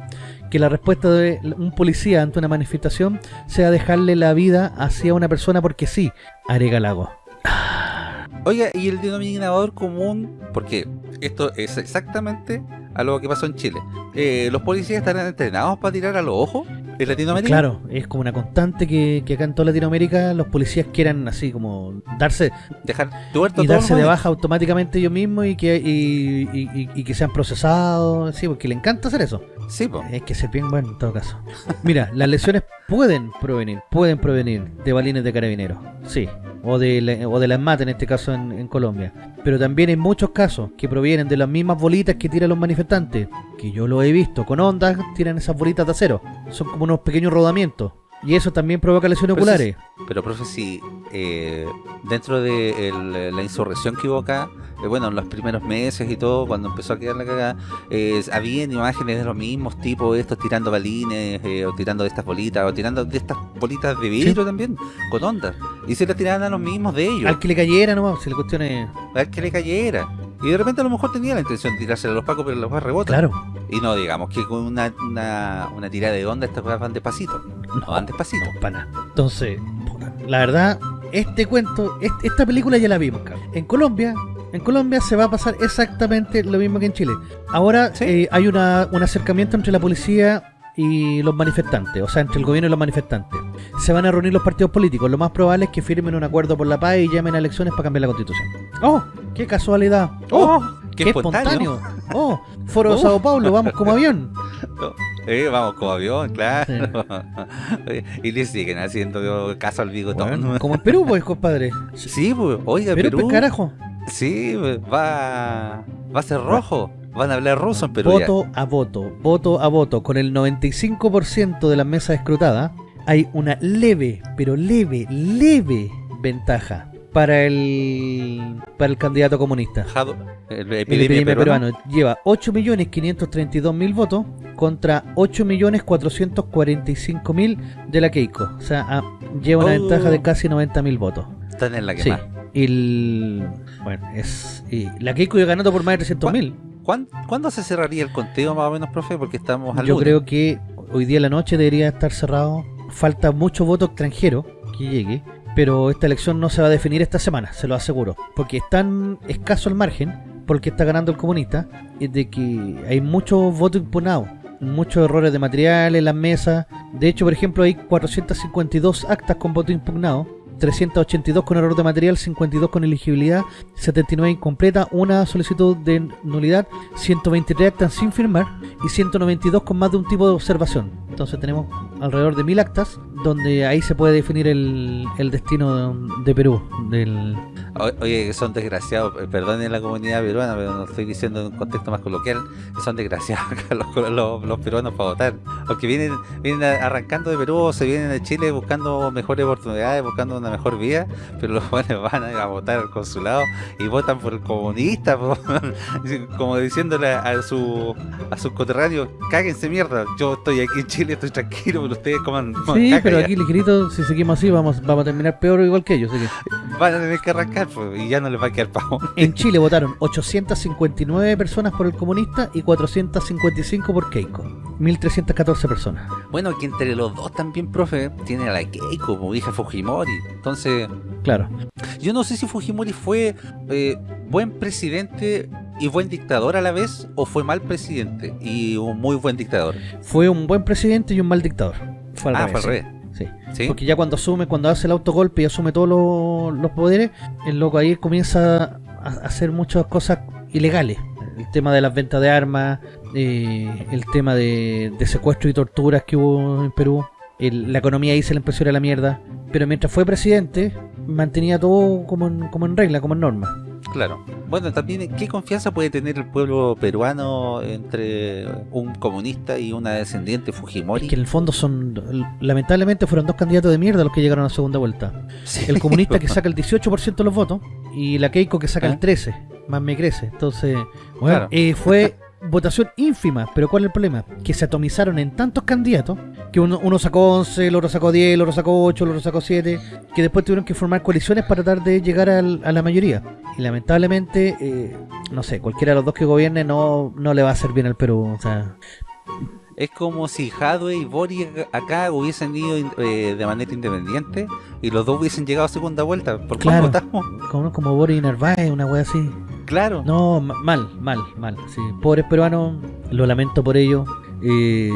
Que la respuesta de un policía ante una manifestación sea dejarle la vida hacia una persona porque sí, agrega Lago. Oiga, y el denominador común, porque esto es exactamente a lo que pasó en Chile. Eh, ¿Los policías estarán entrenados para tirar a los ojos en Latinoamérica? Claro, es como una constante que, que acá en toda Latinoamérica los policías quieran así como darse Dejar tuerto y darse de baja automáticamente ellos mismos y que y, y- y- y que sean procesados, sí, porque le encanta hacer eso. Sí, po. Es que ser bien bueno en todo caso. Mira, las lesiones pueden provenir, pueden provenir de balines de carabineros. Sí, o de la, o de la ESMAT en este caso en, en Colombia. Pero también hay muchos casos que provienen de las mismas bolitas que tiran los manifestantes, que yo lo he visto, con ondas tiran esas bolitas de acero. Son como unos pequeños rodamientos. Y eso también provoca lesiones Pero si- oculares. Pero, profe, si eh, dentro de el- la insurrección que hubo acá, eh, bueno, en los primeros meses y todo, cuando empezó a quedar la cagada, eh, habían imágenes de los mismos tipos, estos tirando balines, eh, o tirando de estas bolitas, o tirando de estas bolitas de vidrio también, con ondas. Y se las tiraban a los mismos de ellos, Al que le cayera nomás, si la cuestión es... a ver que le cayera. Y de repente a lo mejor tenía la intención de tirársela a los pacos, pero los va rebotan. Claro. Y no digamos que con una, una, una tirada de onda estas cosas van despacito. No, van despacito. No, para nada. Entonces, la verdad, este cuento, este- esta película ya la vimos, cabrón. En Colombia, en Colombia se va a pasar exactamente lo mismo que en Chile. Ahora Sí. eh, hay una, un acercamiento entre la policía y los manifestantes, o sea, entre el gobierno y los manifestantes. Se van a reunir los partidos políticos. Lo más probable es que firmen un acuerdo por la paz y llamen a elecciones para cambiar la constitución. ¡Oh! ¡Qué casualidad! ¡Oh! ¡Qué espontáneo! ¡Oh! Foro de Oh. Sao Paulo, vamos como avión. [laughs] Eh, vamos como avión, claro. [laughs] y le siguen haciendo caso al bigotón. Bueno, [laughs] como en Perú, pues, compadre. Sí, pues, oiga, Perú, Perú. pues, carajo. Sí, pues, va, va a ser rojo. Van a hablar ruso en Perú. ya. voto a voto, voto a voto, con el 95% de las mesas escrutadas, hay una leve, pero leve, leve ventaja para el para el candidato comunista. Jado- el El epidemia epidemia peruana. peruano lleva 8.532.000 votos contra 8.445.000 de la Keiko. O sea, ah, lleva una Oh. ventaja de casi 90.000 votos. Están en la que Sí. más. Y el, bueno, es y la Keiko iba ganando por más de 300.000. ¿Cuán- ¿Cuándo se cerraría el conteo más o menos, profe? Porque estamos al Yo lunes. creo que hoy día en la noche debería estar cerrado. Falta mucho voto extranjero que llegue, pero esta elección no se va a definir esta semana, se lo aseguro. Porque es tan escaso el margen, porque está ganando el comunista, es de que hay mucho voto impugnado. Muchos errores de material en las mesas. De hecho, por ejemplo, hay 452 actas con voto impugnado. 382 con error de material, 52 con elegibilidad, 79 incompleta, una solicitud de nulidad, 123 actas sin firmar y 192 con más de un tipo de observación. Entonces tenemos alrededor de 1000 actas donde ahí se puede definir el, el destino de, Perú. Del, O- Oye, son desgraciados, eh, perdonen la comunidad peruana, pero lo estoy diciendo en un contexto más coloquial, son desgraciados [laughs] los, los- los peruanos para votar. Porque vienen, vienen a- arrancando de Perú, o se vienen de Chile buscando mejores oportunidades, buscando una mejor vida, pero los [laughs] jóvenes van a, a votar al consulado y votan por el comunista, [laughs] como diciéndole a su a sus coterráneos, cáguense mierda, yo estoy aquí en Chile, estoy tranquilo, pero ustedes coman, coman sí, caca pero ya. aquí ligerito, si seguimos así, vamos, vamos a terminar peor o igual que ellos. así que- van a tener que arrancar pues, y ya no les va a quedar pavo. En Chile [laughs] votaron 859 personas por el comunista y 455 por Keiko. 1314 personas. Bueno, que entre los dos también, profe, tiene a la Keiko, como hija Fujimori. Entonces, Claro. yo no sé si Fujimori fue eh, buen presidente y buen dictador a la vez, o fue mal presidente y un muy buen dictador. Fue un buen presidente y un mal dictador. Fue al ah, revés, fue al sí. revés. Sí. ¿Sí? Porque ya cuando asume, cuando hace el autogolpe y asume todos los, los poderes, el loco ahí comienza a hacer muchas cosas ilegales. El tema de las ventas de armas, eh, el tema de, de secuestro y torturas que hubo en Perú, el- la economía ahí se le empezó a ir a la mierda. Pero mientras fue presidente, mantenía todo como en, como en regla, como en norma. Claro. Bueno, también, ¿qué confianza puede tener el pueblo peruano entre un comunista y una descendiente Fujimori? Que en el fondo son, lamentablemente fueron dos candidatos de mierda los que llegaron a la segunda vuelta. Sí. El comunista [laughs] que saca el 18% de los votos y la Keiko que saca el 13%, más me crece. Entonces, bueno, Claro. eh, fue [laughs] votación ínfima, pero ¿cuál es el problema? Que se atomizaron en tantos candidatos que uno, uno sacó 11, el otro sacó 10, el otro sacó 8, el otro sacó 7, que después tuvieron que formar coaliciones para tratar de llegar a la mayoría. Y lamentablemente, eh, no sé, cualquiera de los dos que gobierne no, no le va a hacer bien al Perú. O sea, Es como si Jadwe y Bori acá hubiesen ido eh, de manera independiente y los dos hubiesen llegado a segunda vuelta. ¿Por Claro. votamos? como, como Boris Narváez, una wea así. Claro. No, ma- mal, mal, mal. Sí. Pobres peruanos, lo lamento por ello. Eh,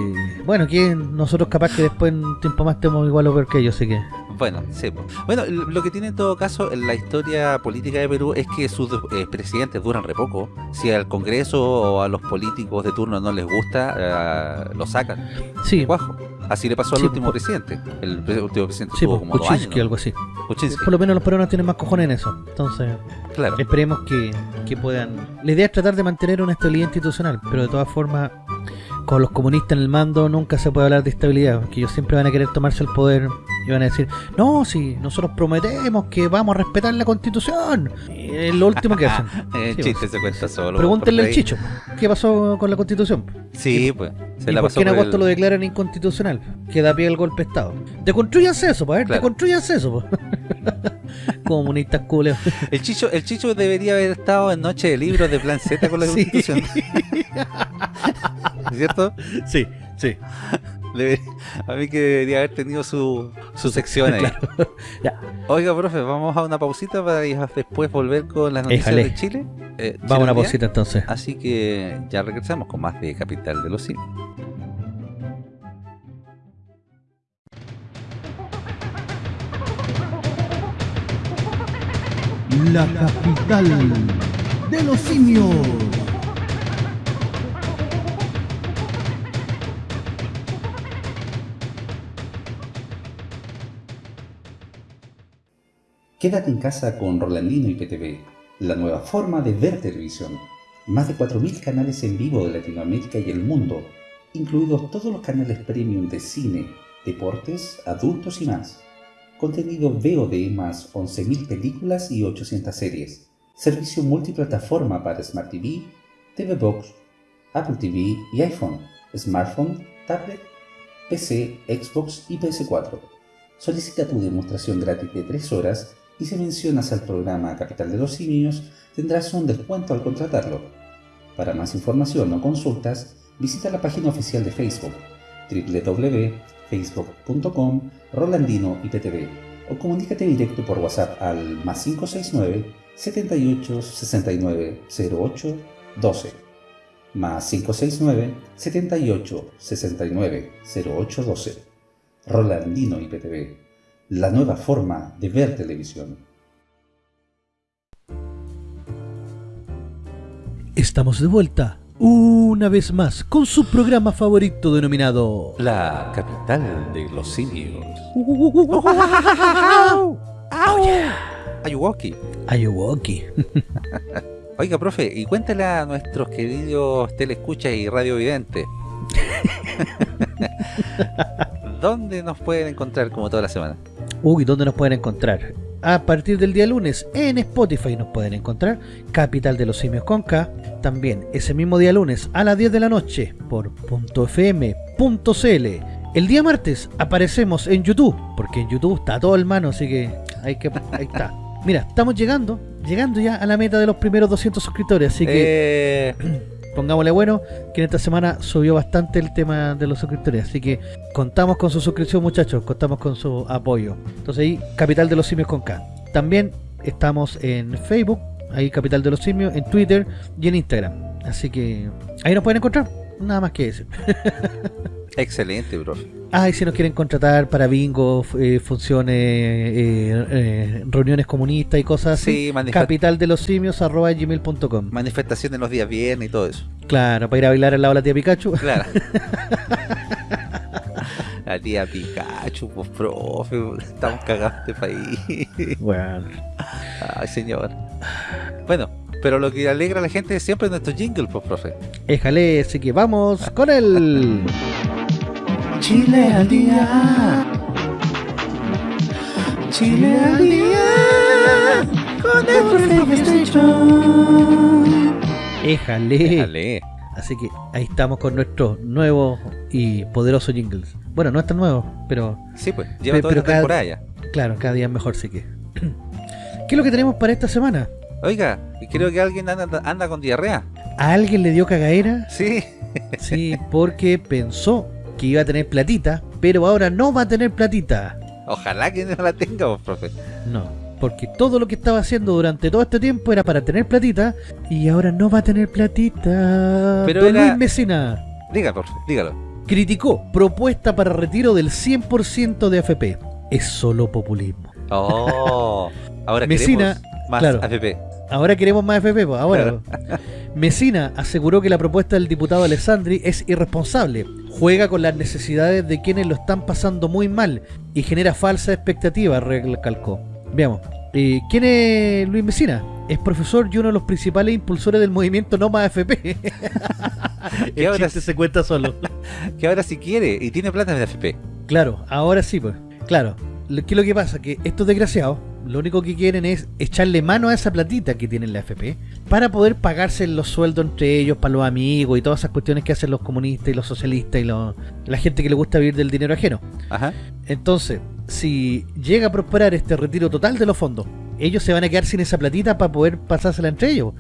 bueno, que nosotros capaz que después en un tiempo más estemos igual o peor que ellos, así que... Bueno, sí. Bueno, lo que tiene en todo caso en la historia política de Perú es que sus eh, presidentes duran re poco. Si al Congreso o a los políticos de turno no les gusta, eh, lo sacan. Sí. Así le pasó al Sí, último presidente. El último presidente Sí, tuvo como dos años. ¿no? algo así. Kuczynski, Por lo menos los peruanos tienen más cojones en eso. Entonces, claro. esperemos que, que puedan... La idea es tratar de mantener una estabilidad institucional, pero de todas formas, con los comunistas en el mando nunca se puede hablar de estabilidad, porque ellos siempre van a querer tomarse el poder y van a decir, no, si nosotros prometemos que vamos a respetar la constitución. Y es lo último que hacen. [laughs] El Sí, chiste se cuenta solo. Pregúntenle al. Chicho, ¿qué pasó con la constitución? Sí, pues. Se ¿Y la por pasó qué en agosto el- lo declaran inconstitucional? Que da pie al golpe de Estado. Deconstruyanse eso, pues, a ver, Claro. deconstruyanse eso, pues. [laughs] [laughs] Comunistas culeos. El Chicho, el Chicho debería haber estado en Noche de Libros de Plan Z con la [laughs] Sí. Constitución. [laughs] ¿Cierto? Sí, sí. Debe- a mí que debería haber tenido su, su sección ahí. Ya. Oiga, profe, vamos a una pausita para después volver con las noticias Éjale. de Chile. Eh, Vamos a una pausita entonces. Así que ya regresamos con más de Capital de los Simios. La capital de los simios. Quédate en casa con Rolandino y PTV, la nueva forma de ver televisión. Más de 4.000 canales en vivo de Latinoamérica y el mundo, incluidos todos los canales premium de cine, deportes, adultos y más. Contenido VOD más 11.000 películas y 800 series. Servicio multiplataforma para Smart TV, TV Box, Apple TV y iPhone, smartphone, tablet, PC, Xbox y PS4. Solicita tu demostración gratis de 3 horas y si mencionas al programa Capital de los Simios tendrás un descuento al contratarlo. Para más información o consultas, visita la página oficial de Facebook www.facebook.com Rolandino IPTV o comunícate directo por WhatsApp al más 569 78 69 08 12 más 569 78 69 08 12 Rolandino IPTV, la nueva forma de ver televisión. Estamos de vuelta, una vez más, con su programa favorito denominado... La capital de los simios. [laughs] Ayuwoki. Ayuwoki. [laughs] Oiga, profe, y cuéntale a nuestros queridos telescuchas y radiovidentes. [laughs] ¿Dónde nos pueden encontrar como toda la semana? Uy, ¿dónde nos pueden encontrar? A partir del día lunes en Spotify nos pueden encontrar Capital de los Simios con K. También ese mismo día lunes a las 10 de la noche por .fm.cl. El día martes aparecemos en YouTube, porque en YouTube está todo el mano, así que ahí está. Mira, estamos llegando, llegando ya a la meta de los primeros 200 suscriptores, así que Eh, pongámosle bueno, que en esta semana subió bastante el tema de los suscriptores, así que contamos con su suscripción muchachos, contamos con su apoyo. Entonces ahí, Capital de los Simios con K. También estamos en Facebook, ahí Capital de los Simios, en Twitter y en Instagram. Así que ahí nos pueden encontrar, nada más que decir. [laughs] excelente, profe. Ah, y si nos quieren contratar para bingo, eh, funciones, eh, eh, reuniones comunistas y cosas Sí, capital de los simios arroba gmail.com. manifestaciones los días viernes y todo eso. Claro, para ir a bailar al lado de la tía Pikachu. Claro. [laughs] La tía Pikachu, pues profe, estamos cagados de país. Bueno. Ay, señor. Bueno, pero lo que alegra a la gente es siempre nuestro jingle, pues profe. Éjale, así que vamos con el... Chile al día. Chile al día. Con el profe Station. Éjale. Déjale. Así que ahí estamos con nuestro nuevo y poderoso jingles. Bueno, no es tan nuevo, pero Sí, pues, lleva Pe- toda pero la cada- temporada ya. claro, cada día es mejor, sí que. [clears throat] ¿Qué es lo que tenemos para esta semana? Oiga, creo que alguien anda, anda con diarrea. ¿A alguien le dio cagaera? Sí. Sí, porque pensó que iba a tener platita, pero ahora no va a tener platita. Ojalá que no la tenga, pues, profe. No, porque todo lo que estaba haciendo durante todo este tiempo era para tener platita y ahora no va a tener platita. Pero Don era- Luis Mesina Diga, profe, dígalo. criticó propuesta para retiro del 100% de AFP. Es solo populismo. Oh, ahora [laughs] Mesina, más claro. AFP. Ahora queremos más FP, pues, ahora. Mesina aseguró que la propuesta del diputado Alessandri es irresponsable, juega con las necesidades de quienes lo están pasando muy mal y genera falsa expectativa, recalcó. Veamos. Eh, ¿Quién es Luis Mesina? Es profesor y uno de los principales impulsores del movimiento No Más FP. [laughs] El ahora se cuenta solo. [laughs] Que ahora si quiere y tiene plata de FP. Claro, ahora sí, pues. Claro. ¿Qué es lo que pasa? Que estos desgraciados lo único que quieren es echarle mano a esa platita que tienen la FP para poder pagarse los sueldos entre ellos, para los amigos y todas esas cuestiones que hacen los comunistas y los socialistas y los- la gente que le gusta vivir del dinero ajeno. Ajá. Entonces, si llega a prosperar este retiro total de los fondos, ellos se van a quedar sin esa platita para poder pasársela entre ellos.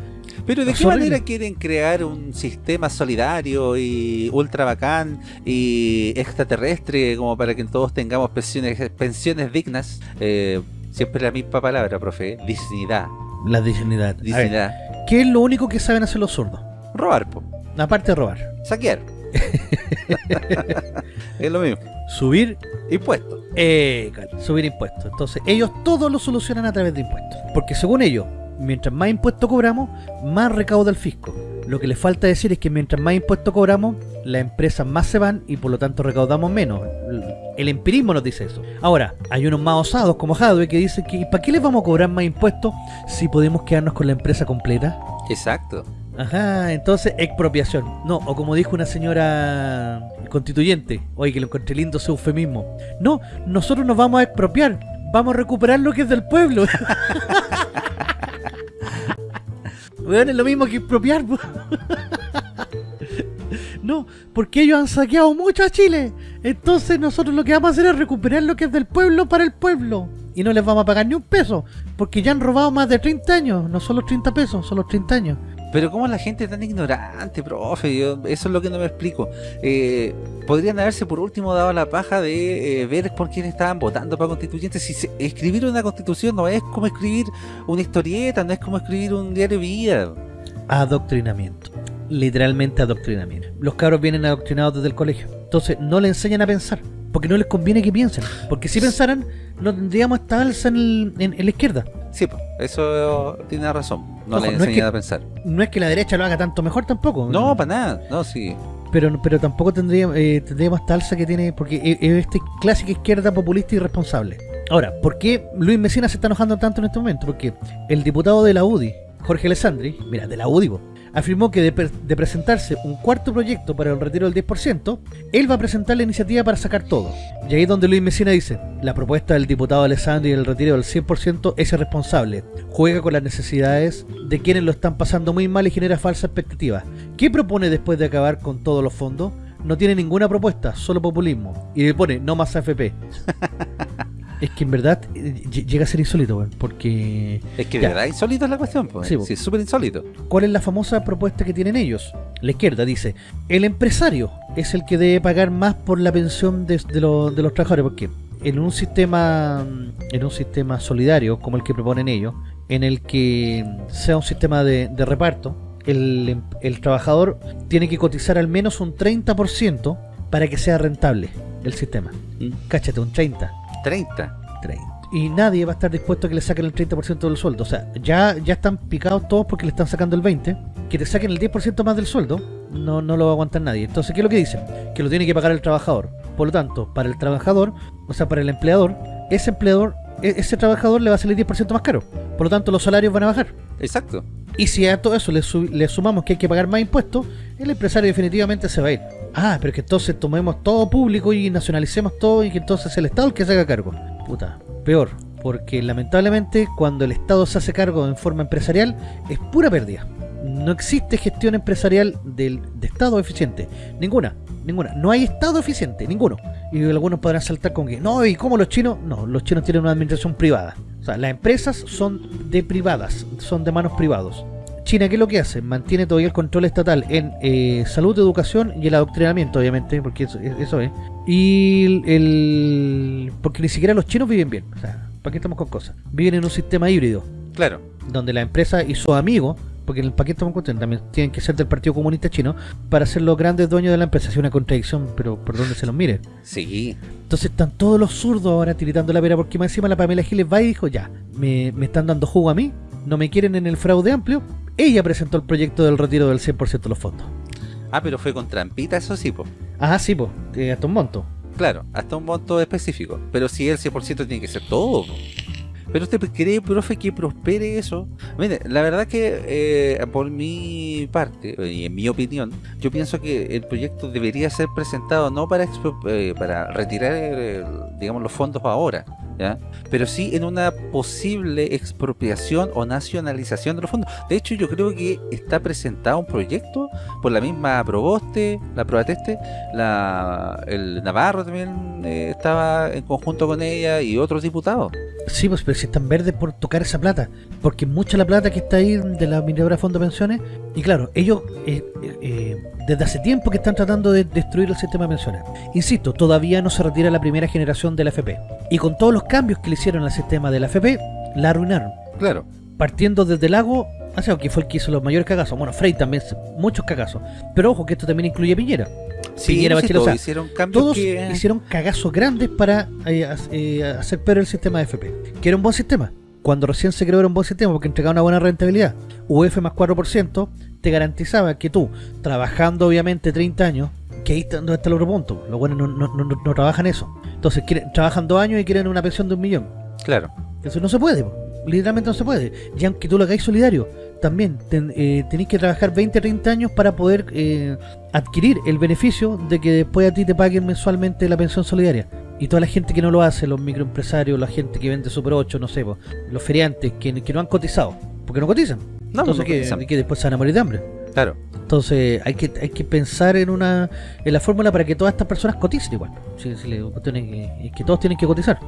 Pero ¿de qué manera quieren crear un sistema solidario y ultra bacán y extraterrestre como para que todos tengamos pensiones, pensiones dignas? Eh, siempre la misma palabra, profe. Dignidad. La dignidad. Ver, Dignidad. ¿Qué es lo único que saben hacer los zurdos? Robar, po. Aparte de robar. Saquear. [laughs] es lo mismo. Subir Impuestos. Eh, subir impuestos. Entonces, ellos todo lo solucionan a través de impuestos. Porque según ellos, mientras más impuestos cobramos, más recauda el fisco. Lo que les falta decir es que mientras más impuestos cobramos, las empresas más se van y por lo tanto recaudamos menos. El empirismo nos dice eso. Ahora, hay unos más osados como Hadwe que dicen que ¿para qué les vamos a cobrar más impuestos si podemos quedarnos con la empresa completa? Exacto. Ajá, entonces expropiación. No, o como dijo una señora constituyente, oye que lo encontré lindo ese eufemismo. No, nosotros nos vamos a expropiar, vamos a recuperar lo que es del pueblo. [laughs] Weón, es lo mismo que expropiar. [laughs] [laughs] No, porque ellos han saqueado mucho a Chile. Entonces nosotros lo que vamos a hacer es recuperar lo que es del pueblo para el pueblo. Y no les vamos a pagar ni un peso. Porque ya han robado más de 30 años. No son los 30 pesos, son los 30 años. Pero ¿cómo la gente es tan ignorante, profe? Yo- eso es lo que no me explico. Eh, podrían haberse por último dado la paja de eh, ver por quién estaban votando para constituyentes. Si se- escribir una constitución no es como escribir una historieta, no es como escribir un diario de vida. Adoctrinamiento. Literalmente adoctrinamiento. Los cabros vienen adoctrinados desde el colegio. Entonces no le enseñan a pensar. Porque no les conviene que piensen. Porque si pensaran, no tendríamos esta alza en, el- en- en la izquierda. Sí, pues, eso tiene razón. No Ojo, le no es enseñan que- a pensar. No es que la derecha lo haga tanto mejor tampoco. No, para nada. No, sí. pero, pero tampoco tendríamos, eh, tendríamos esta alza que tiene. Porque es es esta clásica izquierda populista y irresponsable. Ahora, ¿por qué Luis Mesina se está enojando tanto en este momento? Porque el diputado de la UDI, Jorge Alessandri, mira, de la UDI, po, afirmó que de, pre- de presentarse un cuarto proyecto para el retiro del 10%, él va a presentar la iniciativa para sacar todo. Y ahí es donde Luis Mesina dice, la propuesta del diputado Alessandri del retiro del 100% es irresponsable, juega con las necesidades de quienes lo están pasando muy mal y genera falsa expectativa. ¿Qué propone después de acabar con todos los fondos? No tiene ninguna propuesta, solo populismo. Y le pone, no más AFP. [laughs] es que en verdad eh, ll- llega a ser insólito, weón, porque... Es que de Ya. verdad insólito es la cuestión. Pues. Sí, Sí, es súper insólito. ¿Cuál es la famosa propuesta que tienen ellos? La izquierda dice, el empresario es el que debe pagar más por la pensión de, de lo- de los trabajadores, porque en un sistema en un sistema solidario como el que proponen ellos, en el que sea un sistema de, de reparto, el, em- el trabajador tiene que cotizar al menos un 30% para que sea rentable el sistema. Mm. Cáchate, un 30. 30. 30. Y nadie va a estar dispuesto a que le saquen el 30% del sueldo. O sea, ya, ya están picados todos porque le están sacando el 20%. Que te saquen el 10% más del sueldo, no, no lo va a aguantar nadie. Entonces, ¿qué es lo que dicen? Que lo tiene que pagar el trabajador. Por lo tanto, para el trabajador, o sea, para el empleador, ese empleador, e- ese trabajador le va a salir 10% más caro. Por lo tanto, los salarios van a bajar. Exacto. Y si a todo eso le, su- le sumamos que hay que pagar más impuestos, el empresario definitivamente se va a ir. Ah, pero que entonces tomemos todo público y nacionalicemos todo y que entonces el Estado el que se haga cargo. Puta, peor. Porque lamentablemente cuando el Estado se hace cargo en forma empresarial es pura pérdida. No existe gestión empresarial del, de Estado eficiente. Ninguna, ninguna. No hay Estado eficiente, ninguno. Y algunos podrán saltar con que, no, ¿y cómo los chinos? No, los chinos tienen una administración privada. O sea, las empresas son de privadas, son de manos privados. China, ¿qué es lo que hace? Mantiene todavía el control estatal en eh, salud, educación y el adoctrinamiento, obviamente, porque eso, eso es. Y el, el- Porque ni siquiera los chinos viven bien. O sea, ¿para qué estamos con cosas? Viven en un sistema híbrido, Claro. donde la empresa y sus amigos, porque en el paquete también tienen que ser del Partido Comunista Chino, para ser los grandes dueños de la empresa. Es una contradicción, pero por donde se los mire. Sí. Entonces están todos los zurdos ahora tiritando la pera porque más encima la Pamela Giles va y dijo, ya, me, me están dando jugo a mí, no me quieren en el fraude amplio, ella presentó el proyecto del retiro del 100% de los fondos. Ah, pero fue con trampita, eso sí, po. Ah, sí, pues, hasta un monto. Claro, hasta un monto específico. Pero si el 100% tiene que ser todo. po. Pero usted cree, profe, que prospere eso. Mire, la verdad que eh, por mi parte, y en mi opinión, yo pienso que el proyecto debería ser presentado no para eh, para retirar, eh, digamos, los fondos ahora, pero sí en una posible expropiación o nacionalización de los fondos. De hecho, yo creo que está presentado un proyecto por la misma Proboste, la Probateste, la, el Navarro también eh, estaba en conjunto con ella y otros diputados. Sí, pues, pero si están verdes por tocar esa plata. Porque mucha la plata que está ahí de la mineradora Fondo de Pensiones. Y claro, ellos eh, eh, desde hace tiempo que están tratando de destruir el sistema de pensiones. Insisto, todavía no se retira la primera generación de la FP. Y con todos los cambios que le hicieron al sistema de la FP, la arruinaron. Claro. Partiendo desde el lago, sea, que fue el que hizo los mayores cagazos. Bueno, Frey también, muchos cagazos. Pero ojo que esto también incluye a Piñera. Sí, Piñera, no sé, o sea, hicieron cambios Todos que... hicieron cagazos grandes para eh, eh, hacer peor el sistema de FP. Que era un buen sistema. Cuando recién se creó era un buen sistema porque entregaba una buena rentabilidad. UF más 4% te garantizaba que tú, trabajando obviamente 30 años, que ahí está, donde está el otro punto. Los buenos no, no, no, no trabajan eso. Entonces quieren, trabajan dos años y quieren una pensión de un millón. Claro. Eso no se puede, literalmente no se puede. Y aunque tú lo hagáis solidario, también ten- eh, tenéis que trabajar 20, 30 años para poder eh, adquirir el beneficio de que después a ti te paguen mensualmente la pensión solidaria. Y toda la gente que no lo hace, los microempresarios, la gente que vende Super 8, no sé, po, los feriantes que, que no han cotizado, porque no cotizan. No, Entonces no que, cotizan. que después se van a morir de hambre. Claro. Entonces hay que hay que pensar en una en la fórmula para que todas estas personas coticen igual. Si, si la cuestión es que, es que todos tienen que cotizar.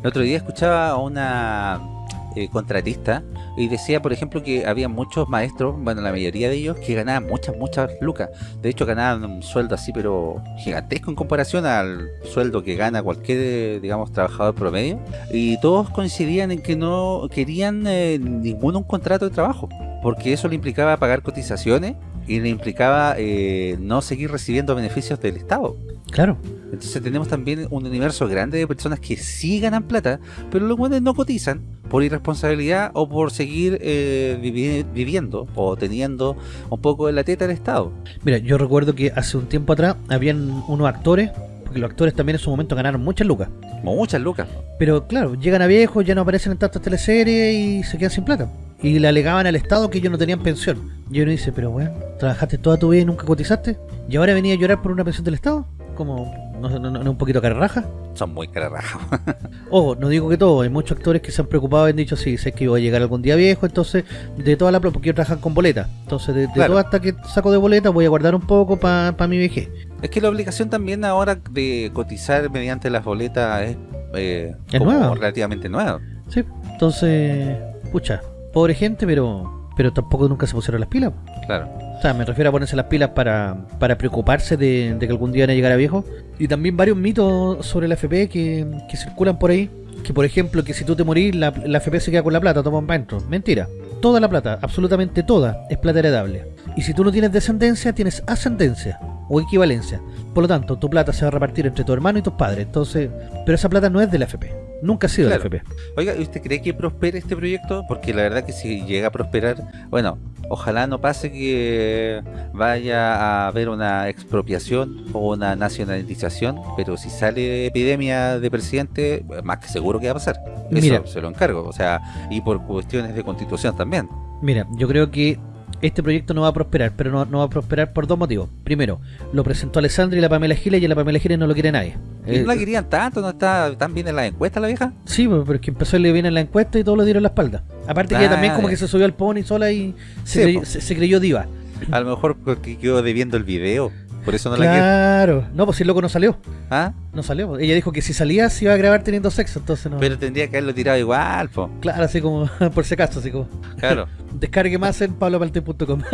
El otro día escuchaba a una eh, contratista y decía, por ejemplo, que había muchos maestros, bueno, la mayoría de ellos, que ganaban muchas, muchas lucas. De hecho, ganaban un sueldo así, pero gigantesco en comparación al sueldo que gana cualquier, digamos, trabajador promedio. Y todos coincidían en que no querían eh, ninguno un contrato de trabajo, porque eso le implicaba pagar cotizaciones y le implicaba eh, no seguir recibiendo beneficios del Estado. Claro. Entonces tenemos también un universo grande de personas que sí ganan plata, pero los buenos no cotizan por irresponsabilidad o por seguir eh, vivi- viviendo o teniendo un poco de la teta del Estado. Mira, yo recuerdo que hace un tiempo atrás habían unos actores, porque los actores también en su momento ganaron muchas lucas. Muchas lucas. Pero claro, llegan a viejos, ya no aparecen en tantas teleseries y se quedan sin plata. Y le alegaban al Estado que ellos no tenían pensión. Y uno dice, pero bueno, trabajaste toda tu vida y nunca cotizaste. ¿Y ahora venía a llorar por una pensión del Estado? Como, no, no, no, un poquito carraja. Son muy cararrajos. [laughs] Ojo, no digo que todo, hay muchos actores que se han preocupado y han dicho, sí, sé que voy a llegar algún día viejo, entonces de toda la plata, porque ellos trabajan con boleta. Entonces de, de Claro. todo hasta que saco de boleta voy a guardar un poco para mi vejez. es que la obligación también ahora de cotizar mediante las boletas es, eh, Es como nueva. relativamente nueva. Sí, entonces, pucha, pobre gente, pero pero tampoco nunca se pusieron las pilas. Claro. O sea, me refiero a ponerse las pilas para, para preocuparse de, de que algún día van a llegar a viejo. Y también varios mitos sobre la FP que, que circulan por ahí. Que por ejemplo, que si tú te morís, la, la FP se queda con la plata, toma adentro. Mentira. Toda la plata, absolutamente toda, es plata heredable. Y si tú no tienes descendencia, tienes ascendencia o equivalencia. Por lo tanto, tu plata se va a repartir entre tu hermano y tus padres. Entonces, pero esa plata no es de la FP. Nunca ha sido Claro. la FP. Oiga, ¿y usted cree que prospere este proyecto? Porque la verdad que si llega a prosperar, bueno, ojalá no pase que vaya a haber una expropiación o una nacionalización, pero si sale epidemia de presidente, más que seguro que va a pasar. Eso Mira. se lo encargo, o sea, y por cuestiones de constitución también. Mira, yo creo que este proyecto no va a prosperar, pero no, no va a prosperar por dos motivos. Primero, lo presentó Alessandra y la Pamela Giles y a la Pamela Giles no lo quiere nadie. Y Eh, no la querían tanto, no está tan bien en las encuestas la vieja. sí, pero es que empezó a ir bien en la encuesta y todos lo dieron la espalda. Aparte que ella Ah, también como que se subió al pony sola y se, Sí, creyó, se creyó diva. A lo mejor porque quedó debiendo el video, por eso no la quiere. Claro. No, pues si el loco no salió. ¿Ah? No salió. pues. Ella dijo que si salía se iba a grabar teniendo sexo, entonces no. Pero tendría que haberlo tirado igual, po. Claro, así como [laughs] por si acaso, así como. Claro. [laughs] Descargue más en pabloparte.com. [laughs]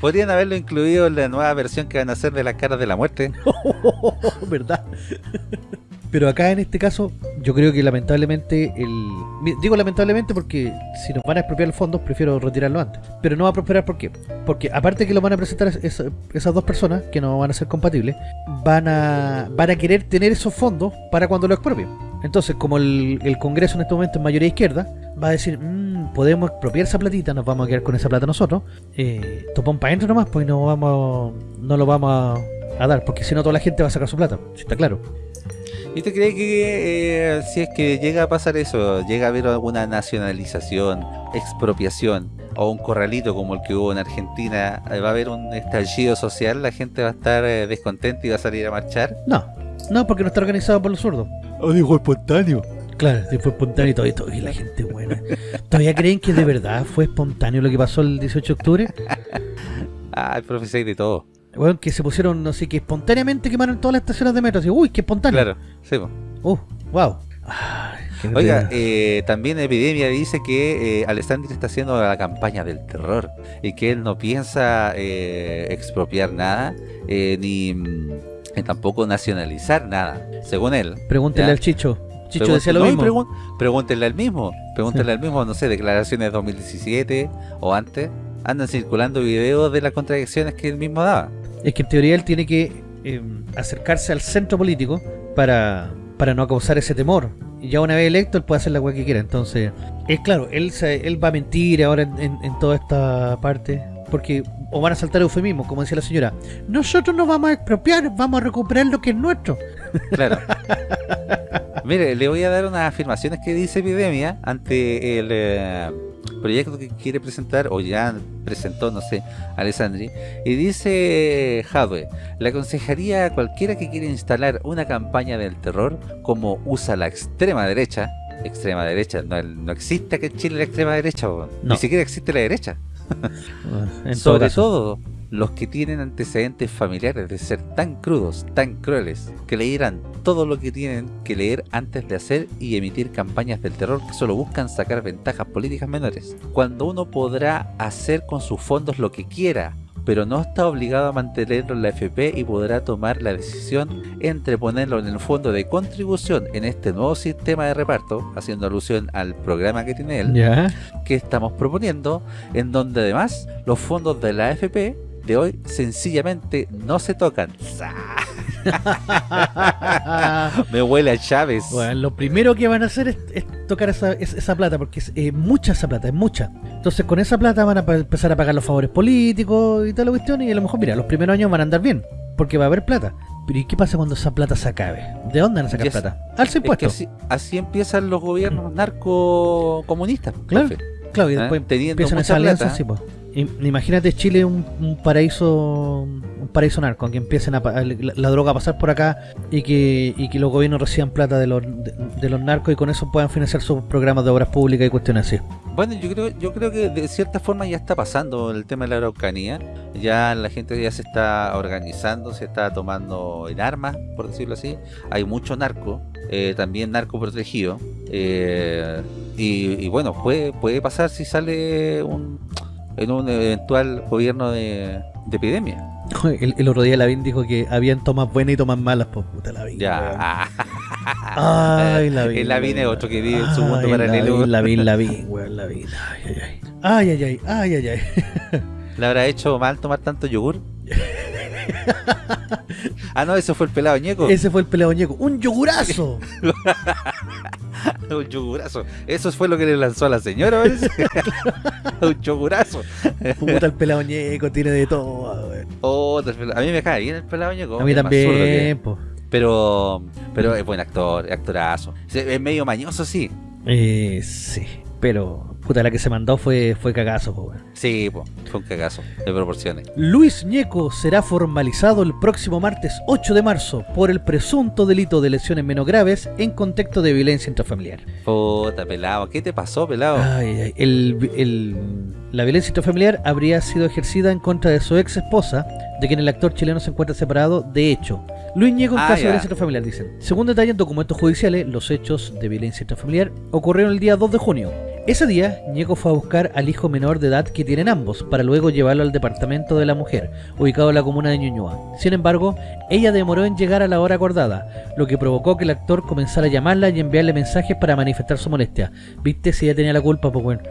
Podrían haberlo incluido en la nueva versión que van a hacer de las caras de la muerte. ¿Verdad? Pero acá en este caso, yo creo que lamentablemente el. Digo lamentablemente porque si nos van a expropiar los fondos, prefiero retirarlo antes. Pero no va a prosperar, ¿por qué? Porque aparte que lo van a presentar es- es- esas dos personas, que no van a ser compatibles, van a, van a querer tener esos fondos para cuando lo expropien. Entonces, como el, el Congreso en este momento es mayoría izquierda, va a decir, "Mm, podemos expropiar esa platita, nos vamos a quedar con esa plata nosotros, eh, topón para adentro nomás, pues no vamos no lo vamos a, a dar, porque si no toda la gente va a sacar su plata, si está claro. ¿Y te crees que eh, si es que llega a pasar eso, llega a haber alguna nacionalización, expropiación o un corralito como el que hubo en Argentina, eh, va a haber un estallido social, la gente va a estar eh, descontenta y va a salir a marchar? No, no, porque no está organizado por los zurdos. O dijo espontáneo. Claro, si fue espontáneo y todo esto. Y la gente buena. ¿Todavía creen que de verdad fue espontáneo lo que pasó el 18 de octubre? [laughs] Ah, el profe de todo. Bueno, que se pusieron, no sé, que espontáneamente quemaron todas las estaciones de metro. Así, uy, qué espontáneo. Claro, sí, po. Uh, wow. Ay, Oiga, eh, también Epidemia dice que eh, Alessandri está haciendo la campaña del terror y que él no piensa eh, expropiar nada eh, ni, mm, ni tampoco nacionalizar nada, según él. Pregúntenle ya. al Chicho. Chicho decía lo no, mismo. pregúntenle al mismo, pregúntenle al mismo, no sé, declaraciones de 2017 o antes, andan circulando videos de las contradicciones que él mismo daba. Es que en teoría él tiene que eh, acercarse al centro político para, para no causar ese temor. Y ya una vez electo, él puede hacer la weá que quiera. Entonces, es claro, él, se- él va a mentir ahora en, en- en toda esta parte. Porque, o van a saltar eufemismos, como decía la señora. Nosotros no vamos a expropiar, vamos a recuperar lo que es nuestro. Claro. Mire, le voy a dar unas afirmaciones que dice Epidemia ante el eh, proyecto que quiere presentar, o ya presentó, no sé, Alessandri. Y dice Jadwe, le aconsejaría a cualquiera que quiera instalar una campaña del terror, como usa la extrema derecha, extrema derecha, no, no existe aquí en Chile la extrema derecha. No. ni siquiera existe la derecha. Sobre todo los que tienen antecedentes familiares de ser tan crudos, tan crueles, que leyeran todo lo que tienen que leer antes de hacer y emitir campañas del terror que solo buscan sacar ventajas políticas menores. Cuando uno podrá hacer con sus fondos lo que quiera, pero no está obligado a mantenerlo en la FP y podrá tomar la decisión entre ponerlo en el fondo de contribución en este nuevo sistema de reparto, haciendo alusión al programa que tiene él, que estamos proponiendo, en donde además los fondos de la AFP de hoy sencillamente no se tocan. [laughs] Me huele a Chávez. Bueno, lo primero que van a hacer es, es tocar esa, es- esa plata, porque es eh, mucha esa plata, es mucha. Entonces con esa plata van a empezar a pagar los favores políticos y toda la cuestión, y a lo mejor, mira, los primeros años van a andar bien, porque va a haber plata. Pero ¿y qué pasa cuando esa plata se acabe? ¿De dónde van a sacar Yes. plata? Alza Es que impuestos. así, así empiezan los gobiernos narcocomunistas. Claro. profe. Claro, y ¿eh? después Teniendo empiezan esas alianzas, sí, pues. Im- Imagínate Chile un, un paraíso un paraíso narco, que empiecen a, la, droga a pasar por acá y que, los gobiernos reciban plata de los, de, los narcos y con eso puedan financiar sus programas de obras públicas y cuestiones así. Bueno, yo creo, yo creo que de cierta forma ya está pasando el tema de la Araucanía. Ya la gente ya se está organizando, se está tomando en armas, por decirlo así. Hay mucho narco, eh, también narco protegido. eh, y, bueno, puede pasar si sale un, en un eventual gobierno de, de epidemia. El, el otro día Lavín dijo que habían tomas buenas y tomas malas, pues puta Lavín. Ya. [laughs] Ay, Lavín. El Lavín es otro que vive en su mundo Ay, paralelo. Lavín, Lavín, [laughs] Lavín, weón, Lavín. Ay, ay, ay. Ay, ay, ay, ay, ay, ay. ¿Le habrá hecho mal tomar tanto yogur? [laughs] [laughs] ah, no, eso fue el pelado ñeco. Ese fue el pelado ñeco. ¡Un yogurazo! [laughs] Un yogurazo. Eso fue lo que le lanzó a la señora, [laughs] un yogurazo. Puta, el pelado ñeco tiene de todo. Oh, a mí me cae bien el pelado ñeco. A mí también. Pero, pero es buen actor, es actorazo. Es medio mañoso, sí. Eh, sí, pero puta, la que se mandó fue, fue cagazo, po. Sí, po, fue un cagazo de proporciones. Luis Ñeco será formalizado el próximo martes 8 de marzo por el presunto delito de lesiones menos graves en contexto de violencia intrafamiliar. Puta, pelado. ¿Qué te pasó, pelado? Ay, ay, ay. El, el- la violencia intrafamiliar habría sido ejercida en contra de su ex esposa, de quien el actor chileno se encuentra separado, de hecho. Luis Ñeco en Ah, caso de violencia intrafamiliar, dicen. Según detallan documentos judiciales, los hechos de violencia intrafamiliar ocurrieron el día 2 de junio. Ese día, Ñeco fue a buscar al hijo menor de edad que tienen ambos, para luego llevarlo al departamento de la mujer, ubicado en la comuna de Ñuñoa. Sin embargo, ella demoró en llegar a la hora acordada, lo que provocó que el actor comenzara a llamarla y enviarle mensajes para manifestar su molestia. ¿Viste si ella tenía la culpa? Pues bueno.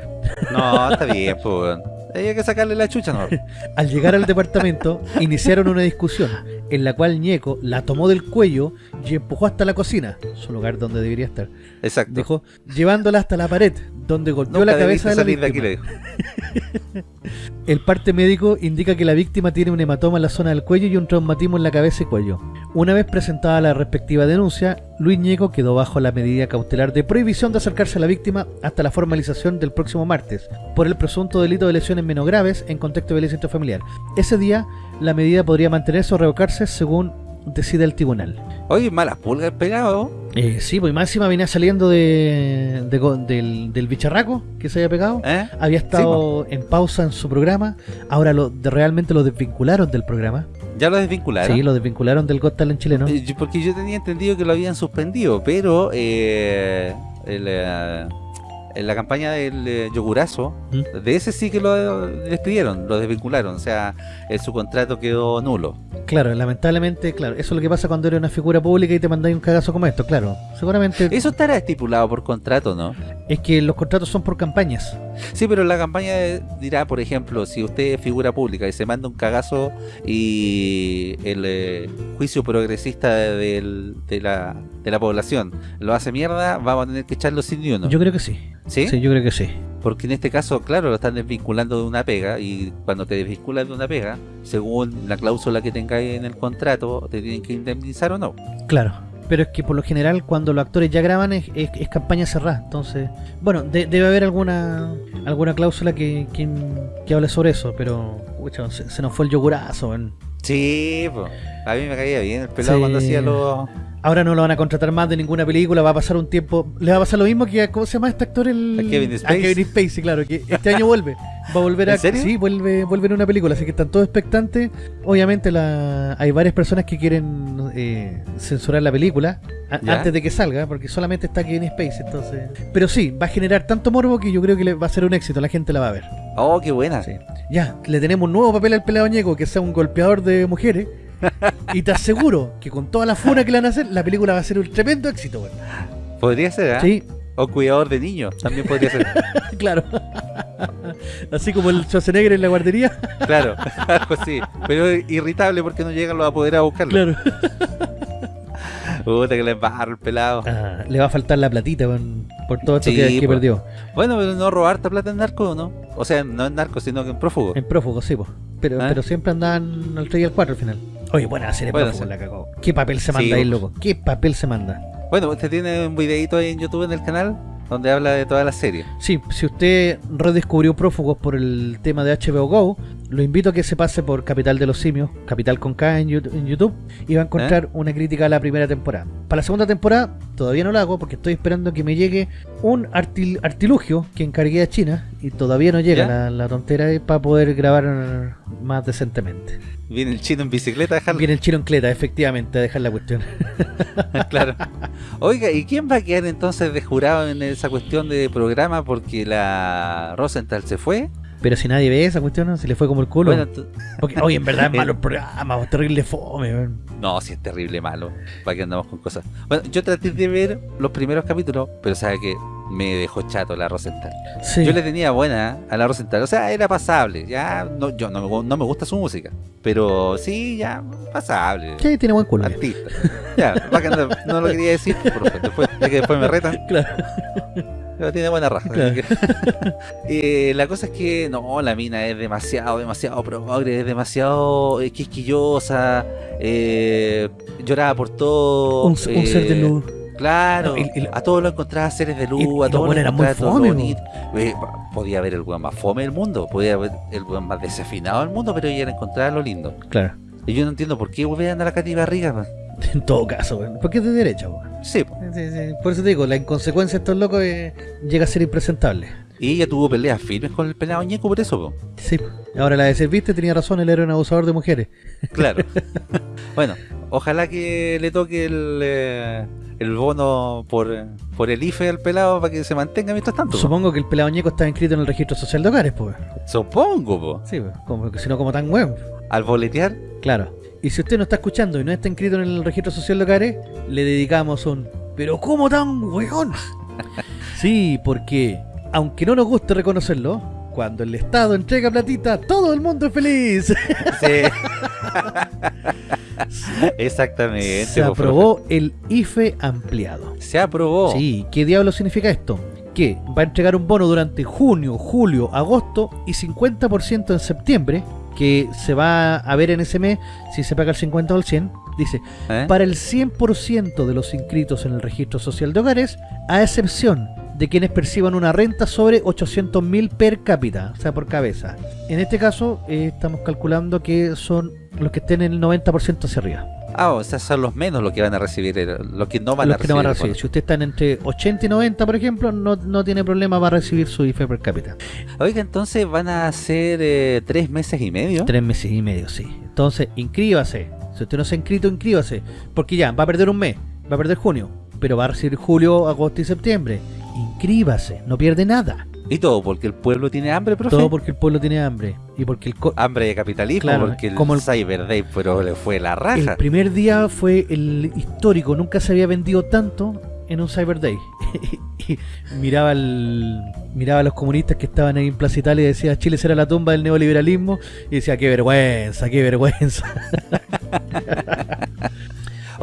No, está bien, pues. Hay que sacarle la chucha, ¿no? [laughs] Al llegar al departamento, iniciaron una discusión. en la cual Ñeco la tomó del cuello y empujó hasta la cocina, su lugar donde debería estar. Exacto. Dijo, llevándola hasta la pared, donde golpeó Nunca la cabeza de la de víctima. aquí, le [laughs] dijo. El parte médico indica que la víctima tiene un hematoma en la zona del cuello y un traumatismo en la cabeza y cuello. Una vez presentada la respectiva denuncia, Luis Ñeco quedó bajo la medida cautelar de prohibición de acercarse a la víctima hasta la formalización del próximo martes, por el presunto delito de lesiones menos graves en contexto de violencia intrafamiliar. Ese día, la medida podría mantenerse o revocarse según decida el tribunal. Oye, malas pulgas pegado. Eh, sí, pues máxima venía saliendo de, de go- del, del bicharraco que se había pegado. ¿Eh? Había estado en pausa en su programa. Ahora lo, de- realmente lo desvincularon del programa. Ya lo desvincularon. Sí, lo desvincularon del Got Talent chileno. Eh, Porque yo tenía entendido que lo habían suspendido, pero eh, el, eh, en la campaña del eh, yogurazo, ¿Mm? de ese sí que lo despidieron, lo desvincularon, o sea, eh, su contrato quedó nulo. Claro, lamentablemente, claro. Eso es lo que pasa cuando eres una figura pública y te mandáis un cagazo como esto, claro. Seguramente Eso estará estipulado por contrato, ¿no? es que los contratos son por campañas. Sí, pero la campaña eh, dirá, por ejemplo, si usted es figura pública y se manda un cagazo y el eh, juicio progresista del- de, la, de la población lo hace mierda, vamos a tener que echarlo sin ni uno. Yo creo que sí. ¿Sí? Sí, yo creo que sí. Porque en este caso, claro, lo están desvinculando de una pega y cuando te desvinculan de una pega, según la cláusula que tengáis en el contrato, te tienen que indemnizar o no. Claro. Pero es que por lo general cuando los actores ya graban es, es- es campaña cerrada. Entonces, bueno, de- debe haber alguna alguna cláusula que, que, que hable sobre eso. Pero, se, se nos fue el yogurazo. Sí. A mí me caía bien el pelado Sí. cuando hacía los... Ahora no lo van a contratar más de ninguna película. Va a pasar un tiempo. Le va a pasar lo mismo que a. ¿Cómo se llama este actor? El... A Kevin Spacey. A Kevin Spacey, claro. Que este año vuelve. Va a volver [laughs] a. ¿En serio? Sí, vuelve, vuelve en una película. Así que están todos expectantes. Obviamente la, hay varias personas que quieren eh, censurar la película a- antes de que salga. Porque solamente está Kevin Spacey. Entonces. Pero sí, va a generar tanto morbo que yo creo que le va a ser un éxito. La gente la va a ver. Oh, qué buena. Sí. Ya, le tenemos un nuevo papel al pelado ñeco que sea un golpeador de mujeres. Y te aseguro que con toda la funa que le van a hacer, la película va a ser un tremendo éxito. Podría ser, ¿ah? Sí, O cuidador de niños, también podría ser. [laughs] claro. Así como el Schwarzenegger en la guardería. claro, [laughs] algo así. Pero irritable porque no llegan los apoderados a buscarlo. Claro. Puta que le embarro el pelado. Ah, le va a faltar la platita por todo esto Sí, que, que pues. perdió. Bueno, pero no robar esta plata en narco, ¿no? O sea, no en narco, sino que en prófugo. En prófugo, sí, pues. Pero, ¿Ah? pero siempre andaban al 3 y al 4 al final. Oye, buena serie Bueno, la cagó. ¿Qué papel se manda Sí, ahí, loco? ¿Qué papel se manda? Bueno, usted tiene un videito ahí en YouTube en el canal donde habla de toda la serie. Sí, si usted redescubrió Prófugos por el tema de HBO Go, lo invito a que se pase por Capital de los Simios, Capital con K en Yout- en YouTube, y va a encontrar una crítica a la primera temporada. Para la segunda temporada todavía no la hago porque estoy esperando que me llegue un artil- artilugio que encargué a China y todavía no llega la, la tontera eh, para poder grabar más decentemente. Viene el chino en bicicleta a. Viene el chino en cleta, efectivamente, a dejar la cuestión. [laughs] claro. Oiga, ¿y quién va a quedar entonces de jurado en esa cuestión de programa porque la Rosenthal se fue? Pero si nadie ve esa cuestión, ¿no? se le fue como el culo. Bueno, Porque, oye, en verdad es [laughs] malo el programa, es terrible fome. weón. no, si es terrible malo. ¿Para qué andamos con cosas? Bueno, yo traté de ver los primeros capítulos, pero sabe que me dejó chato la Rosenthal. Sí. Yo le tenía buena a la Rosenthal, o sea, era pasable. Ya no, yo no, no me gusta su música, pero sí, ya pasable. Sí, tiene buen culo. Artista. Ya, bacán, no lo quería decir, pero después, ya que después me retan. [laughs] Claro. Pero tiene buena raja. Claro. así que- [laughs] Eh, la cosa es que no, la mina es demasiado, demasiado progre, es demasiado eh, quisquillosa, eh, lloraba por todo. Un, un ser de eh, luz. Claro, No, y- y- a todos lo encontraba seres de luz, a los todos lo buenos eran muy encontraba todo bonito. Eh, podía haber el weón más fome del mundo, podía haber el weón más desafinado del mundo, pero ella encontraba lo lindo. Claro. Y yo no entiendo por qué volvían a la Katy Barriga. man. [laughs] En todo caso, weón. Porque es de derecha, weón. Sí. Sí, sí. Por eso te digo, la inconsecuencia de estos locos eh, llega a ser impresentable. y ella tuvo peleas firmes con el pelado ñeco por eso, po. Sí. Ahora la de serviste tenía razón, él era un abusador de mujeres. Claro. [laughs] bueno, ojalá que le toque el, eh, el bono por, por el IFE al pelado para que se mantenga mientras tanto. po. Supongo que el pelado ñeco estaba inscrito en el registro social de hogares, pues. Supongo, po. Sí, pues. Como, si no, como tan weón. Al boletear, Claro. Y si usted no está escuchando y no está inscrito en el registro social de hogares, le dedicamos un. ¿Pero cómo tan weón? [laughs] sí, porque, aunque no nos guste reconocerlo, cuando el Estado entrega platita, todo el mundo es feliz. sí. [laughs] [laughs] Exactamente. Se po, aprobó el IFE ampliado. Se aprobó. Sí, ¿qué diablo significa esto? Que va a entregar un bono durante junio, julio, agosto y 50% en septiembre, que se va a ver en ese mes si se paga el 50 o el 100. Dice, ¿Eh? para el 100% de los inscritos en el registro social de hogares, a excepción de quienes perciban una renta sobre 800 mil per cápita, o sea, por cabeza. En este caso, eh, estamos calculando que son los que estén en el 90% hacia arriba. Ah, o sea, son los menos los que van a recibir, el- los que no van los a que recibir. no van a recibir. Si ustedes están entre 80 y 90, por ejemplo, no, no tiene problema, va a recibir su IFE per cápita. Oiga, entonces van a ser eh, tres meses y medio. Tres meses y medio, sí. Entonces, inscríbase. Si usted no se ha inscrito, inscríbase. Porque ya, va a perder un mes, va a perder junio, pero va a recibir julio, agosto y septiembre. Inscríbase, no pierde nada. Y todo porque el pueblo tiene hambre, profe. Todo porque el pueblo tiene hambre. Y porque el, co- Hambre de capitalismo, Claro, porque el, como el- Cyber Day pero le fue la el raja. primer día fue el histórico. Nunca se había vendido tanto en un Cyber Day. [laughs] miraba el, miraba a los comunistas que estaban ahí en Plaza Italia y decía Chile será la tumba del neoliberalismo. Y decía, qué vergüenza, qué vergüenza. [laughs]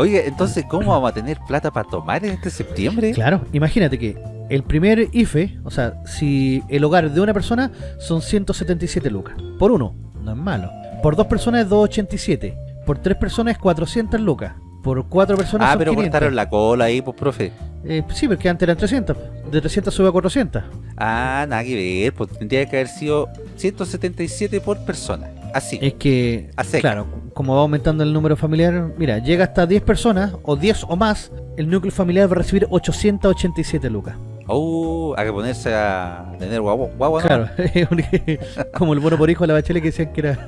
Oiga, entonces, ¿cómo vamos a tener plata para tomar en este septiembre? Claro, imagínate que el primer IFE, o sea, si el hogar de una persona son 177 lucas. Por uno, no es malo. Por dos personas es 287. Por tres personas es 400 lucas. Por cuatro personas Ah, son pero 500. cortaron la cola ahí, pues, profe. Eh, sí, porque antes eran 300. De 300 sube a 400. Ah, nada que ver, pues tendría que haber sido 177 por persona. Así. Es que, claro, como va aumentando el número familiar, mira, llega hasta 10 personas o 10 o más, el núcleo familiar va a recibir 887 lucas. Oh, hay que ponerse a tener guagua, guagua, ¿no? Claro, [laughs] [laughs] como el bono por hijo de la bachelet que decían que era.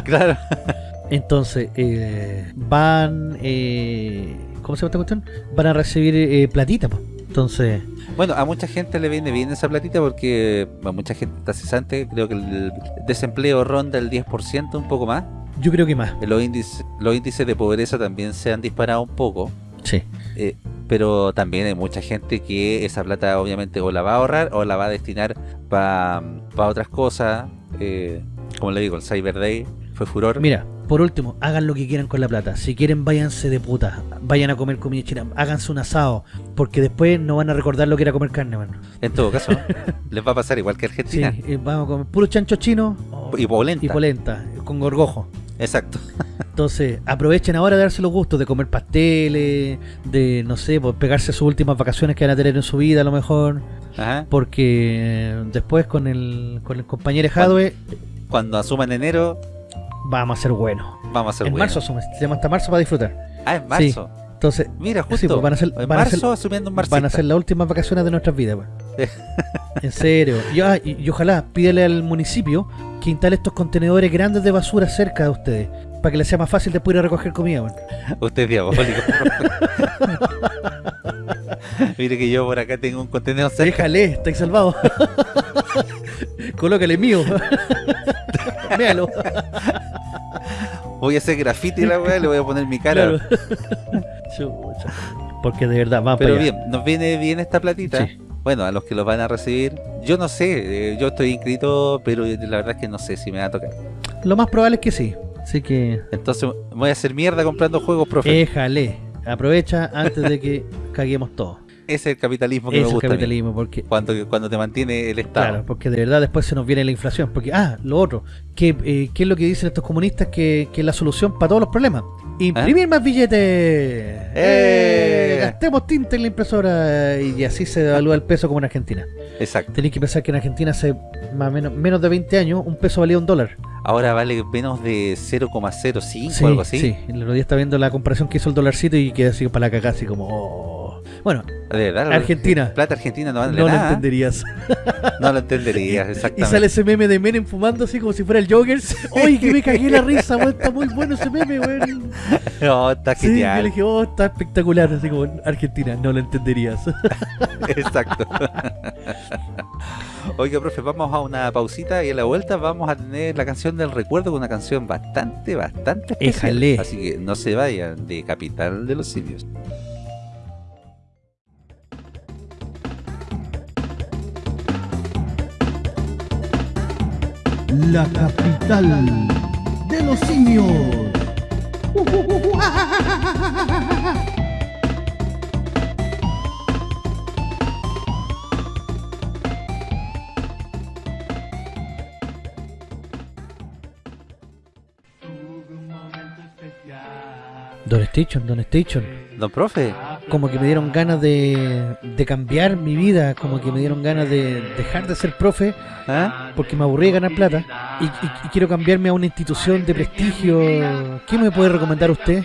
[laughs] claro. Entonces, eh, van. Eh, ¿Cómo se llama esta cuestión? Van a recibir eh, platita, pues. Entonces, Bueno, a mucha gente le viene bien esa platita porque a mucha gente está cesante. Creo que el desempleo ronda el 10%, un poco más. yo creo que más. Los índices, los índices de pobreza también se han disparado un poco. Sí. eh, pero también hay mucha gente que esa plata obviamente o la va a ahorrar o la va a destinar para otras cosas. eh, como le digo, el Cyber Day fue furor. Mira, por último, hagan lo que quieran con la plata. Si quieren, váyanse de puta. Vayan a comer comida china. Háganse un asado. Porque después no van a recordar lo que era comer carne, mano. En todo caso, [laughs] les va a pasar igual que Sí, Argentina. eh, vamos a comer puro chancho chino Y polenta. y polenta, con gorgojo. Exacto. [laughs] Entonces, aprovechen ahora de darse los gustos de comer pasteles, de, no sé, pues, pegarse sus últimas vacaciones que van a tener en su vida a lo mejor. Ajá. Porque eh, después con el, con el compañero Jadwe Cuando asuman enero, vamos a ser buenos. vamos a ser En buenos. marzo asume, se llama hasta marzo para disfrutar. Ah, en marzo. Entonces, Mira, justo. Sí, pues van a ser- en van a marzo ser- asumiendo un marzo. van a ser las últimas vacaciones de nuestras vidas. weón. [laughs] en serio. Y, ah, y- y ojalá pídele al municipio que instale estos contenedores grandes de basura cerca de ustedes. Para que les sea más fácil después ir a recoger comida. weón. Usted es diabólico. [laughs] [laughs] Mire que yo por acá tengo un contenedor cerca. Déjale, estáis salvado. Colócale mío. Méalo. Voy a hacer graffiti a la weá, le voy a poner mi cara. Claro. [laughs] Porque de verdad, vamos Pero para allá. bien, nos viene bien esta platita. Sí. Bueno, a los que los van a recibir, yo no sé, eh, yo estoy inscrito, pero la verdad es que no sé si me va a tocar. Lo más probable es que sí. Así que Entonces voy a hacer mierda comprando juegos, profe. déjale. Aprovecha antes de que [laughs] caguemos todo. Ese es el capitalismo que me gusta. a mí. capitalismo, porque Cuando, cuando te mantiene el Estado. Claro, porque de verdad después se nos viene la inflación. Porque, ah, lo otro, ¿qué, eh, qué es lo que dicen estos comunistas que, que es la solución para todos los problemas? Imprimir más billetes. ¡Eh! Gastemos tinta en la impresora y así se devalúa el peso como en Argentina. Exacto. Tenéis que pensar que en Argentina hace más o menos, menos de 20 años un peso valía un dólar. Ahora vale menos de 0,05 Sí, o algo así. sí. El otro día está viendo la comparación que hizo el dolarcito y queda así para la cagada, así como... oh. Bueno, De verdad. Argentina. Plata argentina no vale no lo nada. entenderías. [laughs] No lo entenderías, Y exactamente. sale ese meme de Menem fumando así como si fuera el Joker. ¡Oye, que me cagué la risa, weón! Está muy bueno ese meme, weón. No, [laughs] está Sí, yo le genial. dije, oh, está espectacular. Así como Argentina, no lo entenderías. [laughs] Exacto. Oiga, profe, vamos a una pausita y a la vuelta vamos a tener la canción del recuerdo una canción bastante, bastante especial. Éjale. Así que no se vayan de Capital de los Simios. La capital de los simios. Don Station, Don Station. Don profe, Como que me dieron ganas de, de cambiar mi vida, como que me dieron ganas de dejar de ser profe ¿ah? porque me aburrí de ganar plata y, y- y quiero cambiarme a una institución de prestigio. ¿Qué me puede recomendar usted?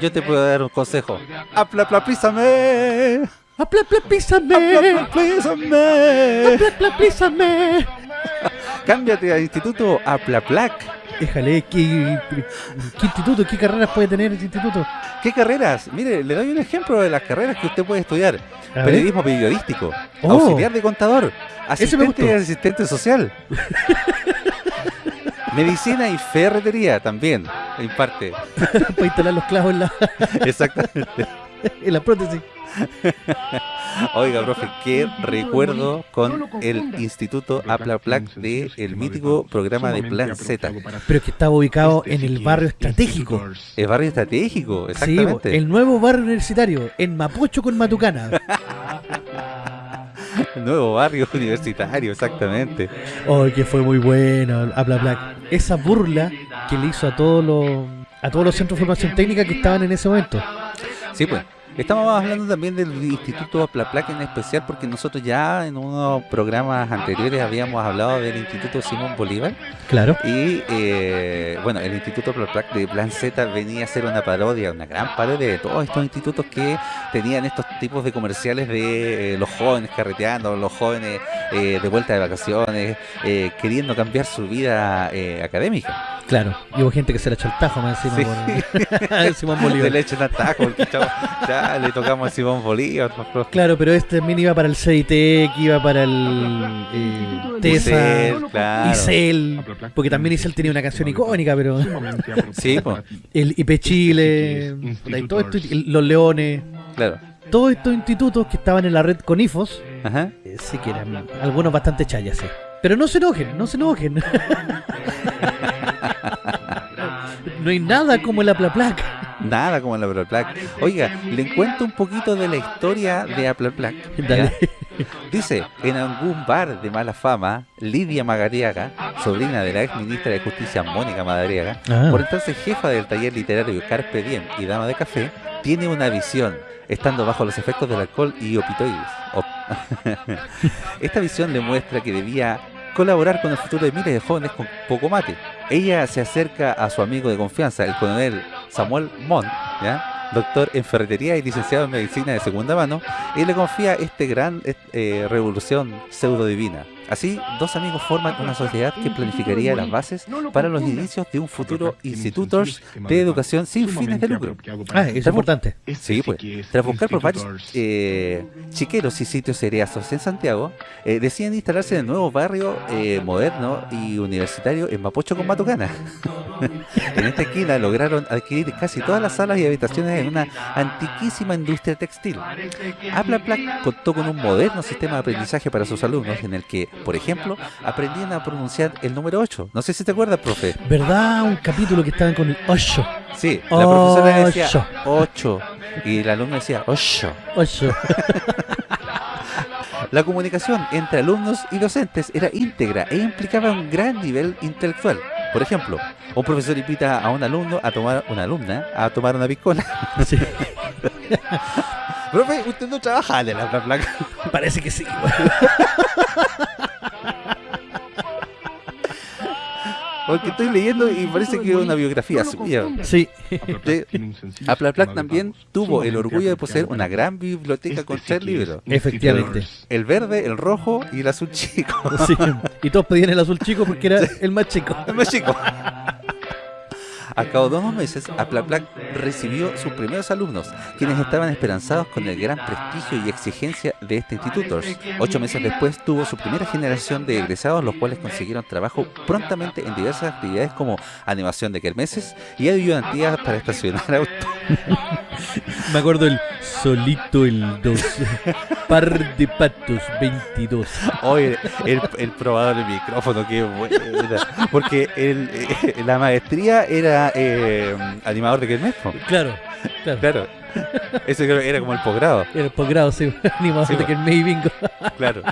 yo te puedo dar un consejo. ¡Aplaplapízame! ¡Apla, apla, písame! ¡Aplaplapízame! ¡Apla, apla, písame! Cámbiate al instituto Aplaplac. Déjale, ¿qué, ¿qué instituto, qué carreras puede tener ese instituto? ¿Qué carreras? Mire, le doy un ejemplo de las carreras que usted puede estudiar. A ver. Periodismo periodístico, Oh. auxiliar de contador, asistente y asistente social. [laughs] Medicina y ferretería también, en parte. [laughs] Para instalar los clavos en la, Exactamente. [laughs] en la prótesis. [laughs] Oiga, profe, qué recuerdo con el Instituto Aplaplac de el mítico programa de Plan Z. Pero que estaba ubicado en el barrio estratégico. El barrio estratégico, Sí, exactamente. el nuevo barrio universitario, en Mapocho con Matucana. [laughs] Nuevo barrio universitario, exactamente. Oh, que fue muy bueno, habla Black. Esa burla que le hizo a todos los a todos los centros de formación técnica que estaban en ese momento. Sí, pues. Estamos hablando también del Instituto Aplaplac en especial porque nosotros ya en unos programas anteriores habíamos hablado del Instituto Simón Bolívar Claro. y eh, bueno, el Instituto Aplaplac de Plan Z venía a ser una parodia, una gran parodia de todos estos institutos que tenían estos tipos de comerciales de eh, los jóvenes carreteando, los jóvenes eh, de vuelta de vacaciones, eh, queriendo cambiar su vida eh, académica. Claro. Y hubo gente que se la echó el tajo más encima Sí. por [laughs] Simón Bolívar. leche en atajo, porque chavo, ya [laughs] le tocamos a Simón Bolívar. Claro, pero este también iba para el CIT, que iba para el eh, TESA, Isel, claro. Porque también Isel tenía una canción icónica, pero Sí, po. el IP Chile, puta, y todo esto, el- los Leones, Claro. todos estos institutos que estaban en la red con IFOS, Ajá. eh, sí que eran algunos bastante chayas, sí. Pero no se enojen, no se enojen. [laughs] no hay nada como el Aplaplac. Nada como la Aplaplac. Oiga, le cuento un poquito de la historia de. ¿ya? Dale. [laughs] Dice, en algún bar de mala fama, Lidia Magariaga, sobrina de la ex ministra de Justicia Mónica Madariaga, Ah. por entonces jefa del taller literario Carpe Diem y dama de café, tiene una visión, estando bajo los efectos del alcohol y opioides. Op- [laughs] Esta visión le muestra que debía colaborar con el futuro de miles de jóvenes con poco mate. Ella se acerca a su amigo de confianza, el coronel Samuel Montt, ¿ya? doctor en ferretería y licenciado en medicina de segunda mano, y le confía este gran eh, revolución pseudo divina. Así, dos amigos forman una sociedad que planificaría las bases para los inicios de un futuro institutos de educación sin fines de lucro. Ah, eso es importante. Sí, pues. Tras buscar por varios eh, chiqueros y sitios seriazos en Santiago, eh, deciden instalarse en el nuevo barrio eh, moderno y universitario en Mapocho con Matucana. [laughs] en esta esquina lograron adquirir casi todas las salas y habitaciones en una antiquísima industria textil. Aplaplac contó con un moderno sistema de aprendizaje para sus alumnos en el que, por ejemplo, aprendían a pronunciar el número 8. No sé si te acuerdas, profe. ¿Verdad? Un capítulo que estaban con el 8. Sí, la profesora decía Ocho. 8 y el alumno decía 8. 8. [laughs] La comunicación entre alumnos y docentes era íntegra e implicaba un gran nivel intelectual. Por ejemplo, un profesor invita a un alumno a tomar una alumna a tomar una piscola. Sí, [laughs] Profe, usted no trabaja en la placa. [laughs] parece que sí. Porque estoy leyendo y parece que es una biografía suya. Sí. Aplaplac también tuvo el orgullo de poseer una gran biblioteca con tres libros. Efectivamente. El verde, el rojo y el azul chico. Sí. [laughs] Y todos pedían el azul chico porque era el más chico. El más chico. [laughs] A cabo de unos meses, Aplaplac recibió sus primeros alumnos, quienes estaban esperanzados con el gran prestigio y exigencia de este instituto. Ocho meses después tuvo su primera generación de egresados, los cuales consiguieron trabajo prontamente en diversas actividades como animación de kermeses y ayudantías para estacionar autos. [laughs] Me acuerdo el solito el 2. Par de patos 22. Oye, el, el probador de micrófono, qué buena. Porque el, eh, la maestría era era eh, animador de Kermés. Claro, claro. Claro. Ese era como el posgrado. Era el posgrado, sí. [laughs] Animador Sí, de el May Bingo. [laughs] Claro.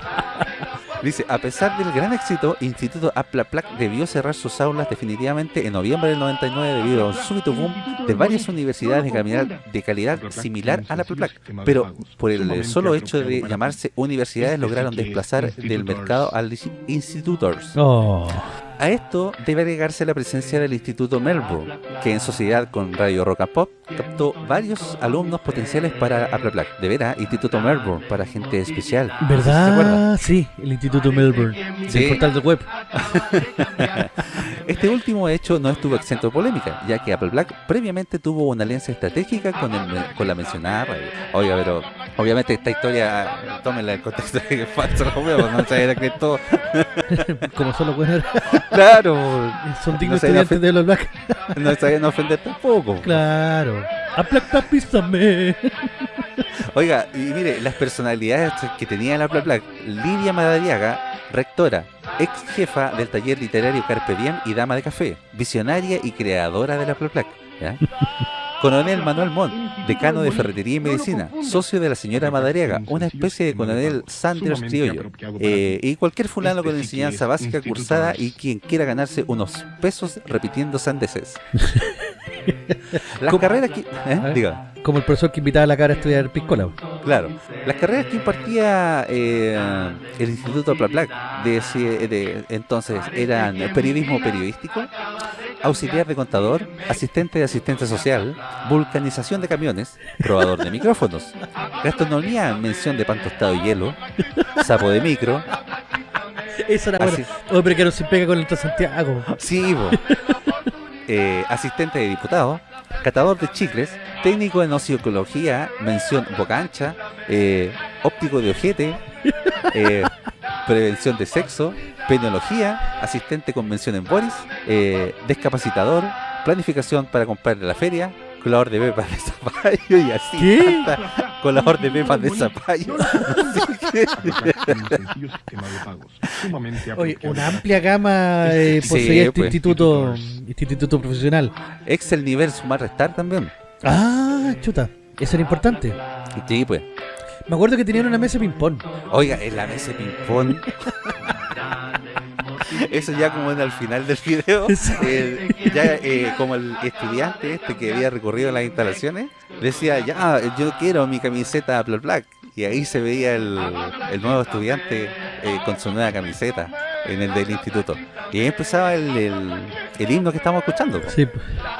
Dice, a pesar del gran éxito, Instituto Aplaplac debió cerrar sus aulas definitivamente en noviembre del 99 debido a un súbito boom de varias universidades de calidad, de calidad similar a la Aplaplac. Pero por el solo hecho de llamarse universidades lograron desplazar del mercado al institutors. Oh. A esto debe agregarse la presencia del Instituto Melbourne, que en sociedad con Radio Rock and Pop captó varios alumnos potenciales para Aplaplac. De veras, Instituto Melbourne, para gente especial. ¿Verdad? Sí, el Instituto Melbourne. Sí. El portal de web. [laughs] Este último hecho no estuvo exento de polémica, ya que Apple Black previamente tuvo una alianza estratégica con, el, con la mencionada radio. Oiga, pero obviamente esta historia, tómenla en contexto de que es falso, [laughs] no, se era que todo. Como solo pueden [laughs] Claro, Son dignos a estudiantes de los Black. [laughs] no a ofender tampoco. Claro. A Black Papísame. Oiga, y mire, las personalidades que tenía la Apple Black, Lidia Madariaga, rectora, ex jefa del taller literario Carpe Diem y dama de café, visionaria y creadora de la Apple Black. ¿ya? [laughs] Coronel Manuel Montt, decano de Ferretería y Medicina, socio de la señora Madariaga, una especie de coronel Sanders criollo, eh, y cualquier fulano con enseñanza básica cursada y quien quiera ganarse unos pesos repitiendo sandeces. [laughs] Las ¿Cómo? carreras que... ¿eh? Diga. Como el profesor que invitaba a la cara a estudiar piscola. Claro, las carreras que impartía eh, el Instituto Plaplac de, de entonces eran periodismo periodístico, auxiliar de contador, asistente de asistencia social, vulcanización de camiones, probador de micrófonos, gastronomía, mención de pan tostado y hielo, sapo de micro, Esa era. Así- Oh, pero que no se pega con el Transantiago. sí, bo. Eh, asistente de diputado, catador de chicles, técnico en ociología, mención boca ancha, eh, óptico de ojete, eh, prevención de sexo, penología, asistente con mención en Boris, eh, discapacitador, planificación para comprar en la feria, colador de pepas de zapallo y así. ¿Qué? hasta colador de pepas de zapallo. [laughs] Oye, una amplia gama eh, Sí, este pues. instituto, este instituto profesional. Excel nivel sumar restar también. Ah, chuta. Eso era importante. Sí, pues. Me acuerdo que tenían una mesa de ping-pong. Oiga, en la mesa de ping-pong. [laughs] Eso ya como en al final del video, [laughs] eh, ya eh, como el estudiante este que había recorrido las instalaciones, decía, ya, yo quiero mi camiseta Black Black. Y ahí se veía el, el nuevo estudiante eh, con su nueva camiseta en el del instituto. Y ahí empezaba el, el, el himno que estamos escuchando. Sí.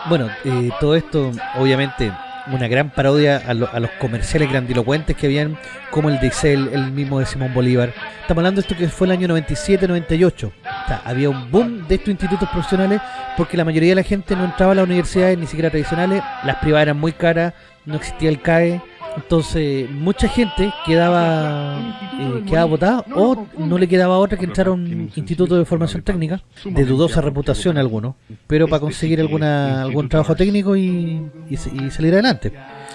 Bueno, eh, todo esto, obviamente, una gran parodia a, lo- a los comerciales grandilocuentes que habían, como el de Excel, el mismo de Simón Bolívar. Estamos hablando de esto que fue el año 97-98. O sea, había un boom de estos institutos profesionales porque la mayoría de la gente no entraba a las universidades ni siquiera tradicionales, las privadas eran muy caras, no existía el CAE. Entonces, mucha gente quedaba eh, quedaba votada o no le quedaba otra que entrar a un instituto de formación técnica, de dudosa reputación algunos, pero para conseguir alguna algún trabajo técnico y, y se- y salir adelante.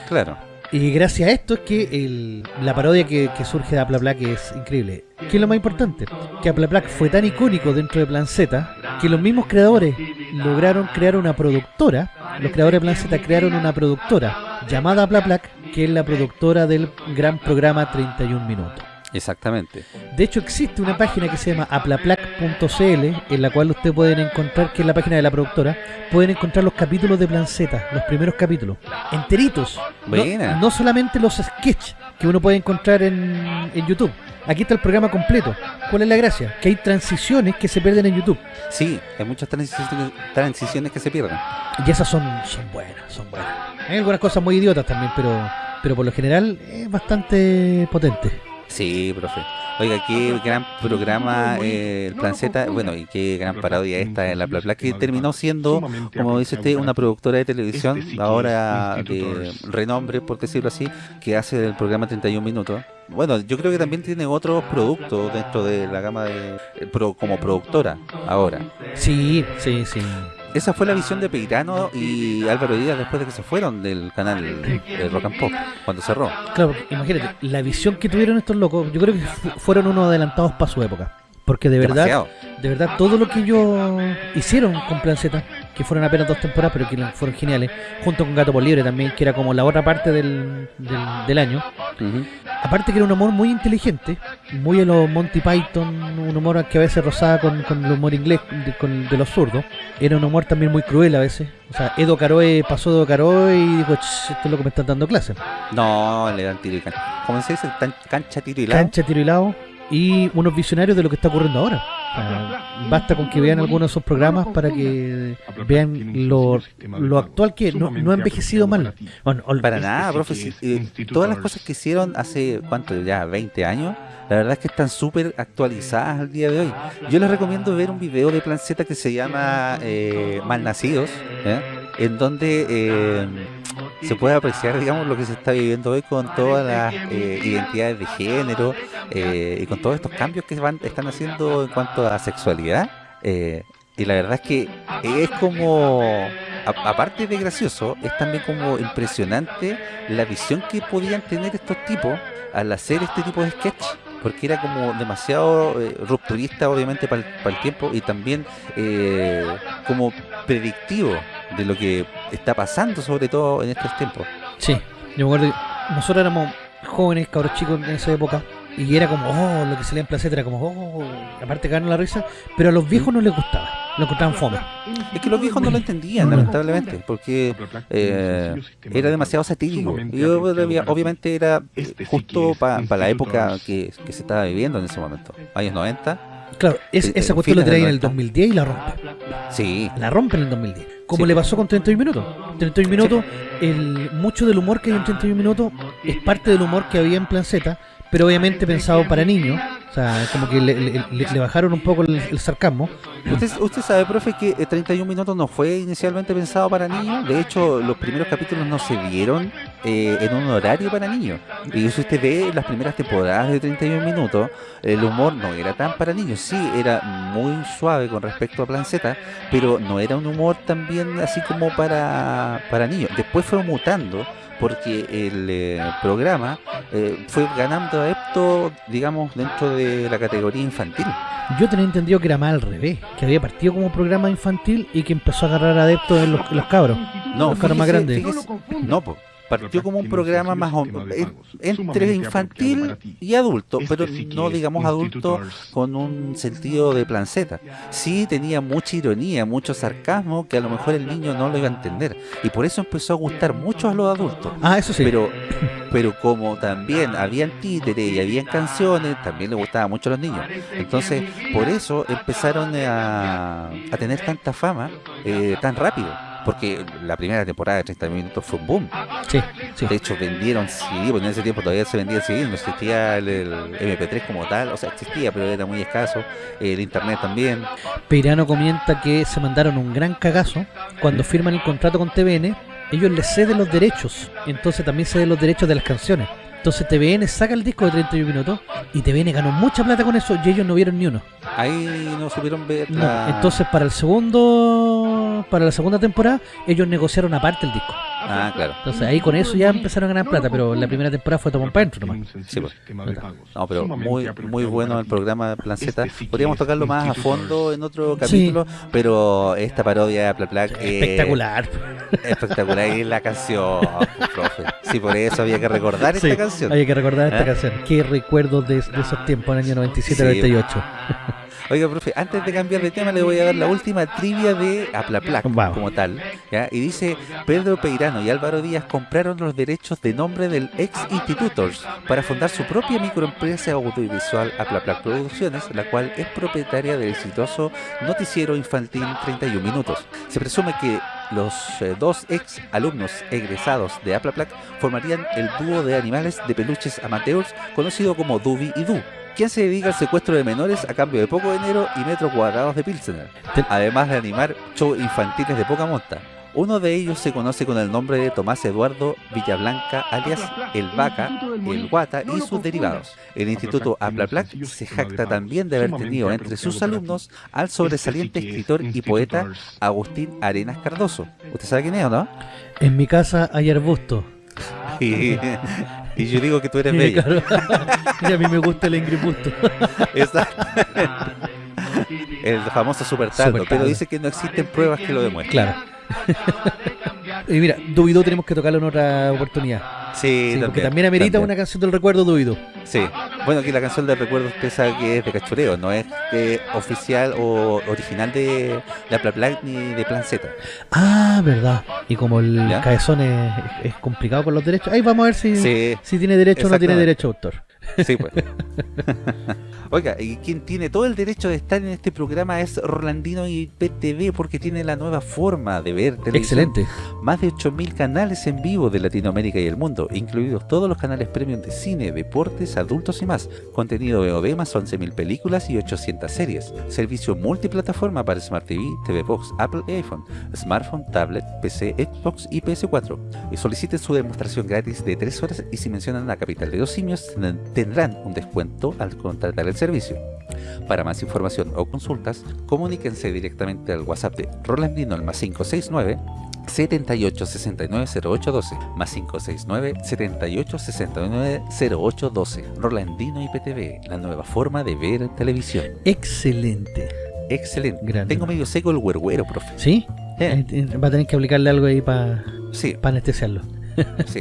Claro. Y gracias a esto es que el- la parodia que, que surge de Aplaplac es increíble. ¿Qué es lo más importante? Que Aplaplac fue tan icónico dentro de Plan Z que los mismos creadores lograron crear una productora. Los creadores de Plan Z crearon una productora llamada Aplaplac, que es la productora del gran programa 31 Minutos. Exactamente. De hecho, existe una página que se llama aplaplac.cl en la cual ustedes pueden encontrar, que es la página de la productora, pueden encontrar los capítulos de Z, los primeros capítulos, enteritos. No, Buena. no solamente los sketches que uno puede encontrar en, en YouTube. Aquí está el programa completo. ¿Cuál es la gracia? Que hay transiciones que se pierden en YouTube. Sí, hay muchas transiciones, transiciones que se pierden. Y esas son, son buenas, son buenas. Hay algunas cosas muy idiotas también, pero, pero por lo general es bastante potente. Sí, profe. Oiga, qué gran programa eh, el Plan Z, bueno, y qué gran parodia esta en la Bla Bla, que terminó siendo, como dice usted, una productora de televisión, ahora de renombre, por decirlo así, que hace el programa 31 Minutos. Bueno, yo creo que también tiene otros productos dentro de la gama de eh, pro- como productora ahora. Sí, sí, sí. Esa fue la visión de Peirano y Álvaro Díaz después de que se fueron del canal de Rock and Pop, cuando cerró. Claro, imagínate, la visión que tuvieron estos locos, yo creo que fu- fueron unos adelantados para su época. Porque de verdad, Demasiado. de verdad, todo lo que ellos hicieron con Plan Z, que fueron apenas dos temporadas, pero que fueron geniales, junto con Gato por Libre también, que era como la otra parte del, del, del año. Aparte que era un humor muy inteligente, muy a los Monty Python, un humor que a veces rozaba con, con el humor inglés de, con- de los zurdos. Era un humor también muy cruel a veces. O sea, Edo Caroe pasó Edo Caroe y dijo, "Ch, esto es lo que me están dando clases. No, le dan tiro y cancha. ¿Cómo se dice? Cancha, tiro y lado. Cancha, tiro y lado. Y unos visionarios de lo que está ocurriendo ahora. Basta con que vean algunos de esos programas para que vean lo, lo actual que no, no ha envejecido mal. Bueno, Para nada, profe. si, eh, todas las cosas que hicieron hace, ¿cuánto? Ya, 20 años. La verdad es que están súper actualizadas al día de hoy. Yo les recomiendo ver un video de Planceta que se llama eh, Malnacidos, ¿eh? en donde eh, se puede apreciar, digamos, lo que se está viviendo hoy con todas las eh, identidades de género eh, y con todos estos cambios que van están haciendo en cuanto a sexualidad. eh, y la verdad es que es como, aparte de gracioso, es también como impresionante la visión que podían tener estos tipos al hacer este tipo de sketch. Porque era como demasiado rupturista, obviamente, para el, tiempo y también eh, como predictivo de lo que está pasando, sobre todo en estos tiempos. Sí, yo me acuerdo que nosotros éramos jóvenes, cabros chicos en esa época, y era como, oh, lo que salía en Placeta era como, oh, aparte ganaron la risa, pero a los viejos no les gustaba, lo encontraban fome. Es que los viejos no lo entendían, lamentablemente, porque eh, era demasiado satírico. Y obvia- obviamente era eh, justo para la época que, que se estaba viviendo en ese momento, años 90. Claro, es- esa cuestión la fines del trae en el 90. 2010 y la rompe. Sí, La rompe en el 2010. Como Sí. le pasó con 31 minutos. 31 minutos, el, mucho del humor que hay en 31 minutos es parte del humor que había en Plan Z, pero obviamente pensado para niños. O sea, como que le, bajaron un poco el, el sarcasmo. ¿Usted, usted sabe, profe, que eh, 31 minutos no fue inicialmente pensado para niños. De hecho, los primeros capítulos no se vieron eh, en un horario para niños. Y si usted ve las primeras temporadas de 31 minutos, el humor no era tan para niños. Sí, era muy suave con respecto a Plan pero no era un humor también así como para, para niños. Después fue mutando porque el eh, programa eh, fue ganando adeptos, digamos, dentro de la categoría infantil. Yo tenía entendido que era más al revés, que había partido como programa infantil y que empezó a agarrar adeptos en los, cabros. No, Los caras más fíjese- grandes. fíjese- no, po, partió como un programa más o- en- entre infantil y adulto, pero no digamos adulto con un sentido de planceta. Sí tenía mucha ironía, mucho sarcasmo que a lo mejor el niño no lo iba a entender y por eso empezó a gustar mucho a los adultos. Ah, eso sí. Pero, pero como también habían títeres y habían canciones, también le gustaba mucho a los niños. Entonces, por eso empezaron a, a tener tanta fama eh, tan rápido. Porque la primera temporada de 30 minutos fue un boom. sí, sí. De hecho, vendieron CD, porque en ese tiempo todavía se vendía CD, no existía el, el MP3 como tal. O sea, existía, pero era muy escaso. El internet también. Peirano comenta que se mandaron un gran cagazo cuando firman el contrato con TVN. Ellos les ceden los derechos, entonces también ceden los derechos de las canciones. Entonces TVN saca el disco de 31 minutos y TVN ganó mucha plata con eso y ellos no vieron ni uno. Ahí no supieron ver No, la... Entonces para el segundo, para la segunda temporada, ellos negociaron aparte el disco. Ah, claro. Entonces ahí con eso ya empezaron a ganar plata, pero la primera temporada fue tomar para adentro nomás. Sí, pues. No, pero muy muy bueno el programa Planceta. Podríamos tocarlo más a fondo en otro capítulo, pero esta parodia de Pla Plac eh, Espectacular. espectacular y la canción, profe. Sí, por eso había que recordar esta canción. Hay que recordar esta ¿Eh? canción. Qué recuerdos de, de esos tiempos, en el año Sí. [laughs] 97-98. Oiga, profe, antes de cambiar de tema le voy a dar la última trivia de Aplaplac Vamos. como tal. ¿ya? Y dice, Pedro Peirano y Álvaro Díaz compraron los derechos de nombre del ex Institutors para fundar su propia microempresa audiovisual Aplaplac Producciones, la cual es propietaria del exitoso noticiero infantil 31 Minutos. Se presume que los eh, dos ex alumnos egresados de Aplaplac formarían el dúo de animales de peluches amateurs conocido como Dubi y Du, quien se dedica al secuestro de menores a cambio de poco dinero y metros cuadrados de Pilsener, además de animar shows infantiles de poca monta. Uno de ellos se conoce con el nombre de Tomás Eduardo Villablanca, alias El Vaca, El Guata y sus derivados. El Instituto Aplaplac se jacta también de haber tenido entre sus alumnos al sobresaliente escritor y poeta Agustín Arenas Cardoso. ¿Usted sabe quién es o no? En mi casa hay arbusto. [laughs] Y, yo digo que tú eres bella. claro, [laughs] y a mí me gusta el Ingrid Busto. Exacto. [laughs] El famoso super pero dice que no existen pruebas que lo demuestren. Claro. Y mira, Dubido tenemos que tocarlo en otra oportunidad. Sí, Sí, porque también amerita también. una canción del recuerdo Dubido. Sí. Bueno, que la canción del recuerdo sabe que es de cachureo, no es eh, oficial o original de la Pla Pla ni de Plan Z. Ah, verdad. Y como el ¿Ya? cabezón es, es complicado con los derechos, ahí vamos a ver si, Sí, si tiene derecho o no tiene derecho autor. Sí, pues. [laughs] Oiga, y quien tiene todo el derecho de estar en este programa es Rolandino y PTV porque tiene la nueva forma de ver televisión. Excelente. Más de 8.000 canales en vivo de Latinoamérica y el mundo, incluidos todos los canales premium de cine, deportes, adultos y más. Contenido VOD más 11.000 películas y 800 series. Servicio multiplataforma para Smart TV, TV Box, Apple y iPhone, smartphone, tablet, PC, Xbox y PS4. Y soliciten su demostración gratis de 3 horas y si mencionan la capital de los simios ten- tendrán un descuento al contratar el servicio. Para más información o consultas, comuníquense directamente al WhatsApp de Rolandino al más 569 78 69 0812 más 569 78 69 0812 Rolandino IPTV, la nueva forma de ver televisión. Excelente. Excelente. Grande. Tengo medio seco el huerguero, profe. ¿Sí? Eh, Eh, eh, Va a tener que aplicarle algo ahí para sí, anestesiarlo. sí.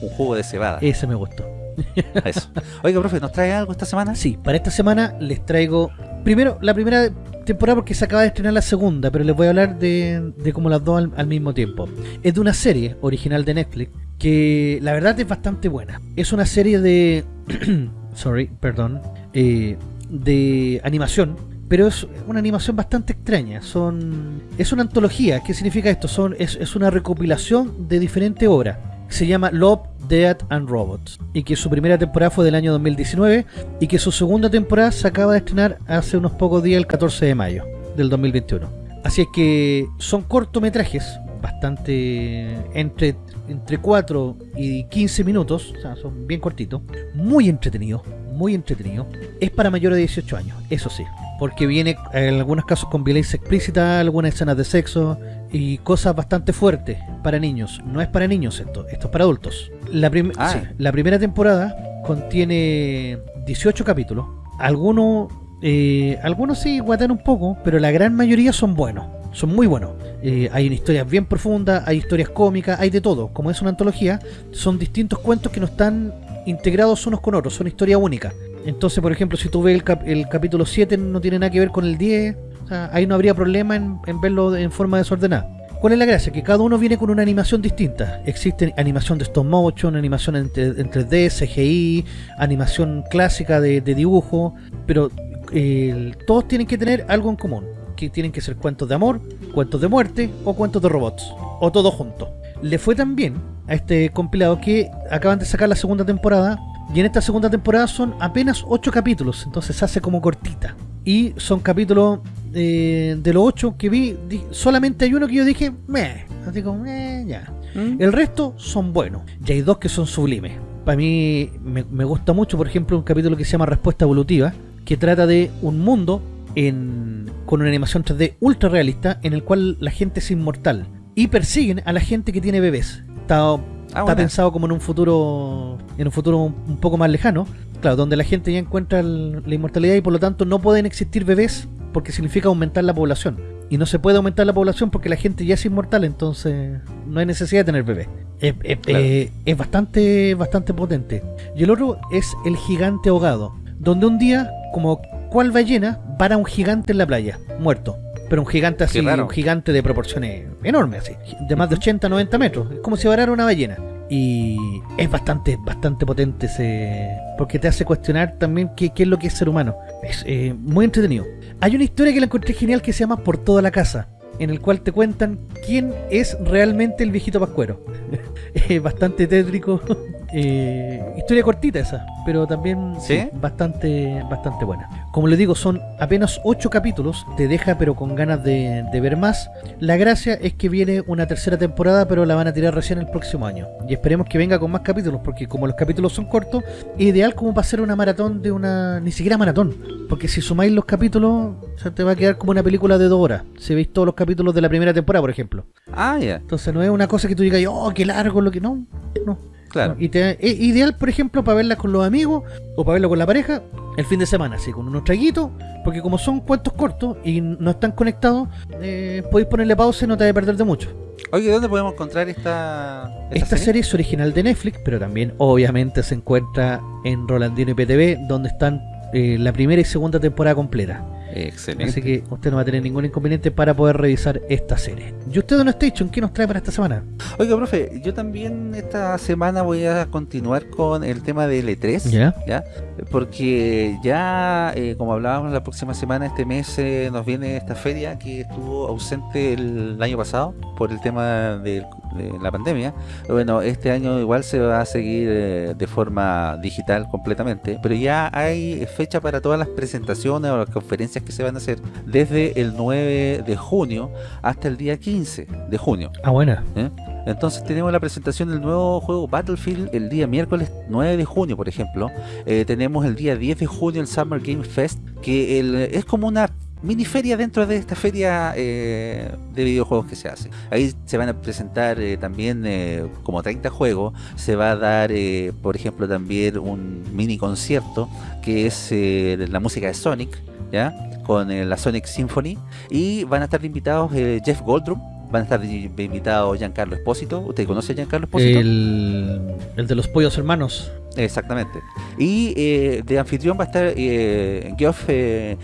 Un jugo de cebada. Ese me gustó. [laughs] Oiga, profe, ¿nos trae algo esta semana? Sí, para esta semana les traigo primero la primera temporada porque se acaba de estrenar la segunda, pero les voy a hablar de, de como las dos al, mismo tiempo. Es de una serie original de Netflix que la verdad es bastante buena. Es una serie de... [clears throat] sorry, perdón. eh, de animación. Pero es una animación bastante extraña. Son Es una antología. ¿Qué significa esto? Es, es una recopilación de diferentes obras. Se llama Love, Death and Robots. Y que su primera temporada fue del año 2019. Y que su segunda temporada se acaba de estrenar hace unos pocos días, el 14 de mayo del 2021. Así es que son cortometrajes bastante entre entre 4 y 15 minutos, o sea, son bien cortitos, muy entretenidos, muy entretenidos. Es para mayores de 18 años, eso sí, porque viene en algunos casos con violencia explícita, algunas escenas de sexo y cosas bastante fuertes para niños. No es para niños esto, esto es para adultos. La, prim- Ah. sí, la primera temporada contiene 18 capítulos, algunos eh, algunos sí guatan un poco, pero la gran mayoría son buenos, son muy buenos. Eh, hay historias bien profundas, hay historias cómicas, hay de todo. Como es una antología, son distintos cuentos que no están integrados unos con otros, son historias únicas. Entonces, por ejemplo, si tú ves el, cap- el capítulo 7 no tiene nada que ver con el 10, o sea, ahí no habría problema en, en verlo en forma desordenada. ¿Cuál es la gracia? Que cada uno viene con una animación distinta. Existe animación de stop motion, animación en, tre- en 3D, CGI, animación clásica de, de dibujo, pero todos tienen que tener algo en común. Que tienen que ser cuentos de amor, cuentos de muerte o cuentos de robots. O todo junto. Le fue tan bien a este compilado que acaban de sacar la segunda temporada. Y en esta segunda temporada son apenas 8 capítulos. Entonces se hace como cortita. Y son capítulos eh, de los 8 que vi. di- solamente hay uno que yo dije, meh. Así como, eh, ya. ¿Mm? El resto son buenos. Y hay dos que son sublimes. Para mí me, me gusta mucho, por ejemplo, un capítulo que se llama Respuesta Evolutiva, que trata de un mundo en, con una animación 3D ultra realista en el cual la gente es inmortal y persiguen a la gente que tiene bebés. Está, está buena. pensado como en un futuro en un futuro un, un poco más lejano, claro, donde la gente ya encuentra el- la inmortalidad y por lo tanto no pueden existir bebés porque significa aumentar la población. Y no se puede aumentar la población porque la gente ya es inmortal, entonces no hay necesidad de tener bebés. Es, es- Claro. eh, es bastante, bastante potente. Y el otro es el gigante ahogado, donde un día, como cual ballena, para un gigante en la playa, muerto. Pero un gigante así, un gigante de proporciones enormes, así, de más de 80, 90 metros. Es como si varara una ballena. Y es bastante, bastante potente ese. Porque te hace cuestionar también qué, qué es lo que es ser humano. Es eh, muy entretenido. Hay una historia que la encontré genial que se llama Por toda la casa. En el cual te cuentan quién es realmente el viejito pascuero. [laughs] Bastante tétrico. [laughs] Eh, historia cortita esa, pero también sí, ¿Sí? bastante, bastante buena. Como les digo, son apenas 8 capítulos, te deja pero con ganas de, de ver más. La gracia es que viene una tercera temporada, pero la van a tirar recién el próximo año. Y esperemos que venga con más capítulos, porque como los capítulos son cortos, es ideal como para hacer una maratón de una... ni siquiera maratón. Porque si sumáis los capítulos, o sea, te va a quedar como una película de dos horas. Si veis todos los capítulos de la primera temporada, por ejemplo. Ah, ya. Entonces no es una cosa que tú digas, oh, qué largo lo que no. No. Claro. Y te, es ideal, por ejemplo, para verla con los amigos o para verla con la pareja el fin de semana, así, con unos traguitos, porque como son cuentos cortos y no están conectados, eh, podéis ponerle pausa y no te vas a perder de mucho. Oye, ¿dónde podemos encontrar esta, Esta serie es original de Netflix, pero también obviamente se encuentra en Rolandino IPTV, donde están eh, la primera y segunda temporada completa. Excelente. Así que usted no va a tener ningún inconveniente para poder revisar esta serie. ¿Y usted, Don Station, qué nos trae para esta semana? Oiga, profe, yo también esta semana voy a continuar con el tema del E3. ¿Ya? ¿ya? Porque ya, eh, como hablábamos la próxima semana, este mes eh, nos viene esta feria que estuvo ausente el año pasado por el tema de, de la pandemia. Bueno, este año igual se va a seguir eh, de forma digital completamente, pero ya hay fecha para todas las presentaciones o las conferencias que se van a hacer desde el 9 de junio hasta el día 15 de junio. Ah, buena. ¿eh? Entonces tenemos la presentación del nuevo juego Battlefield el día miércoles 9 de junio, por ejemplo. Eh, tenemos el día 10 de junio el Summer Game Fest, que el- es como una mini feria dentro de esta feria eh, de videojuegos que se hace. Ahí se van a presentar eh, también eh, como 30 juegos. Se va a dar, eh, por ejemplo, también un mini concierto que es la música de Sonic, ¿ya? Con la Sonic Symphony. Y van a estar invitados Jeff Goldblum, van a estar de- de invitado Giancarlo Espósito. ¿Usted conoce a Giancarlo Espósito? El, el de los pollos hermanos. Exactamente. Y eh, de anfitrión va a estar eh, Geoff eh,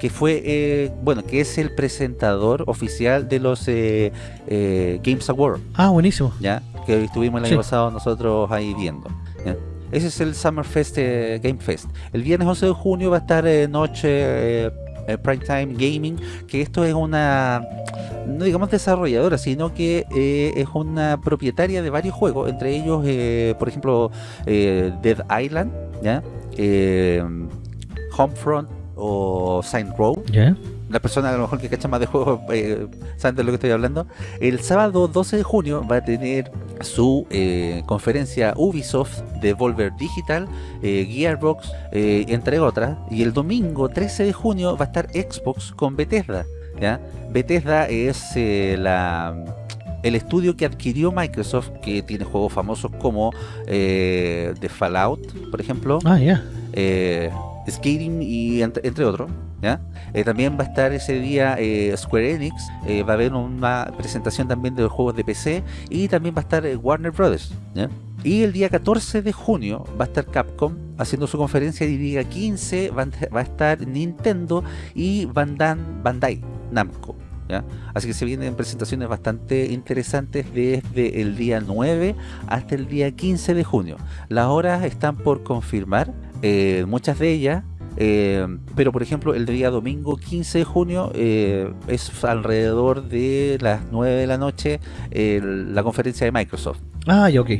que fue, eh, bueno, que es el presentador oficial de los eh, eh, Games Awards, Ah, buenísimo. ¿ya? Que estuvimos el Sí. año pasado nosotros ahí viendo. ¿ya? Ese es el Summer Fest Game Fest. El viernes 11 de junio va a estar noche Primetime Gaming, que esto es una, no digamos desarrolladora, sino que eh, es una propietaria de varios juegos, entre ellos, eh, por ejemplo, eh, Dead Island, ¿ya? Homefront o Saint Row. ¿Ya? La persona a lo mejor que cacha más de juegos eh, saben de lo que estoy hablando. El sábado 12 de junio va a tener su eh, conferencia Ubisoft, Devolver Digital, eh, Gearbox, entre otras. Y el domingo 13 de junio va a estar Xbox con Bethesda. ¿ya? Bethesda es la el estudio que adquirió Microsoft, que tiene juegos famosos como eh, The Fallout, por ejemplo, Ah, ya. eh, Skating y entre, entre otros. Eh, también va a estar ese día eh, Square Enix, eh, va a haber una presentación también de los juegos de PC y también va a estar eh, Warner Brothers. Y el día 14 de junio va a estar Capcom haciendo su conferencia y el día 15 va, a- estar Nintendo y Bandan, Bandai Namco. Así que se vienen presentaciones bastante interesantes desde el día 9 hasta el día 15 de junio. Las horas están por confirmar, eh, muchas de ellas, eh, pero por ejemplo el día domingo 15 de junio eh, es alrededor de las 9 de la noche la conferencia de Microsoft. Ah, ok.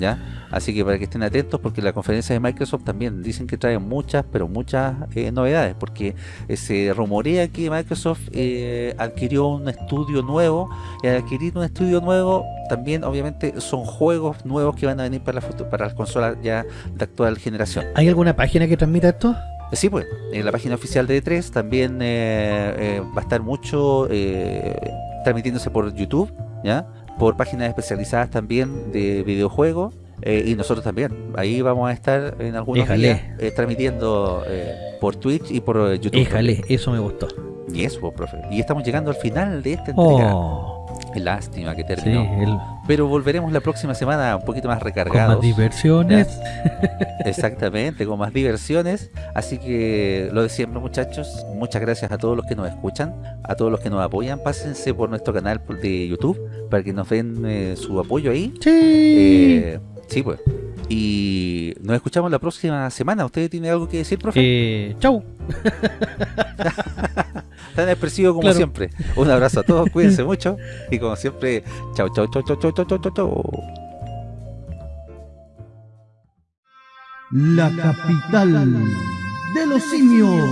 ¿Ya? Así que para que estén atentos porque la conferencia de Microsoft también dicen que trae muchas, pero muchas eh, novedades porque eh, se rumorea que Microsoft eh, adquirió un estudio nuevo y al adquirir un estudio nuevo también obviamente son juegos nuevos que van a venir para, la para las consolas ya de actual generación. ¿Hay alguna página que transmita esto? Eh, Sí, pues, en la página oficial de E3 también eh, eh, va a estar mucho eh, transmitiéndose por YouTube, ¿ya? Por páginas especializadas también de videojuegos eh, y nosotros también. Ahí vamos a estar en algunos días eh, transmitiendo eh, por Twitch y por eh, YouTube. Eso me gustó. Y eso, pues, profe. Y estamos llegando al final de esta entrega. Oh, Lástima que sí, terminó. el, Pero volveremos la próxima semana un poquito más con recargados. más diversiones. Exactamente, con más diversiones. Así que lo de siempre, muchachos. Muchas gracias a todos los que nos escuchan, a todos los que nos apoyan. Pásense por nuestro canal de YouTube para que nos den eh, su apoyo ahí. Sí. Eh, sí, pues. Y nos escuchamos la próxima semana. ¿Usted tiene algo que decir, profe? Eh, chau. [laughs] Tan expresivo como claro. siempre. Un abrazo a todos, [laughs] cuídense mucho. Y como siempre, chau, chau, chau, chau, chau, chau, chau, chau, chau. La capital de los simios.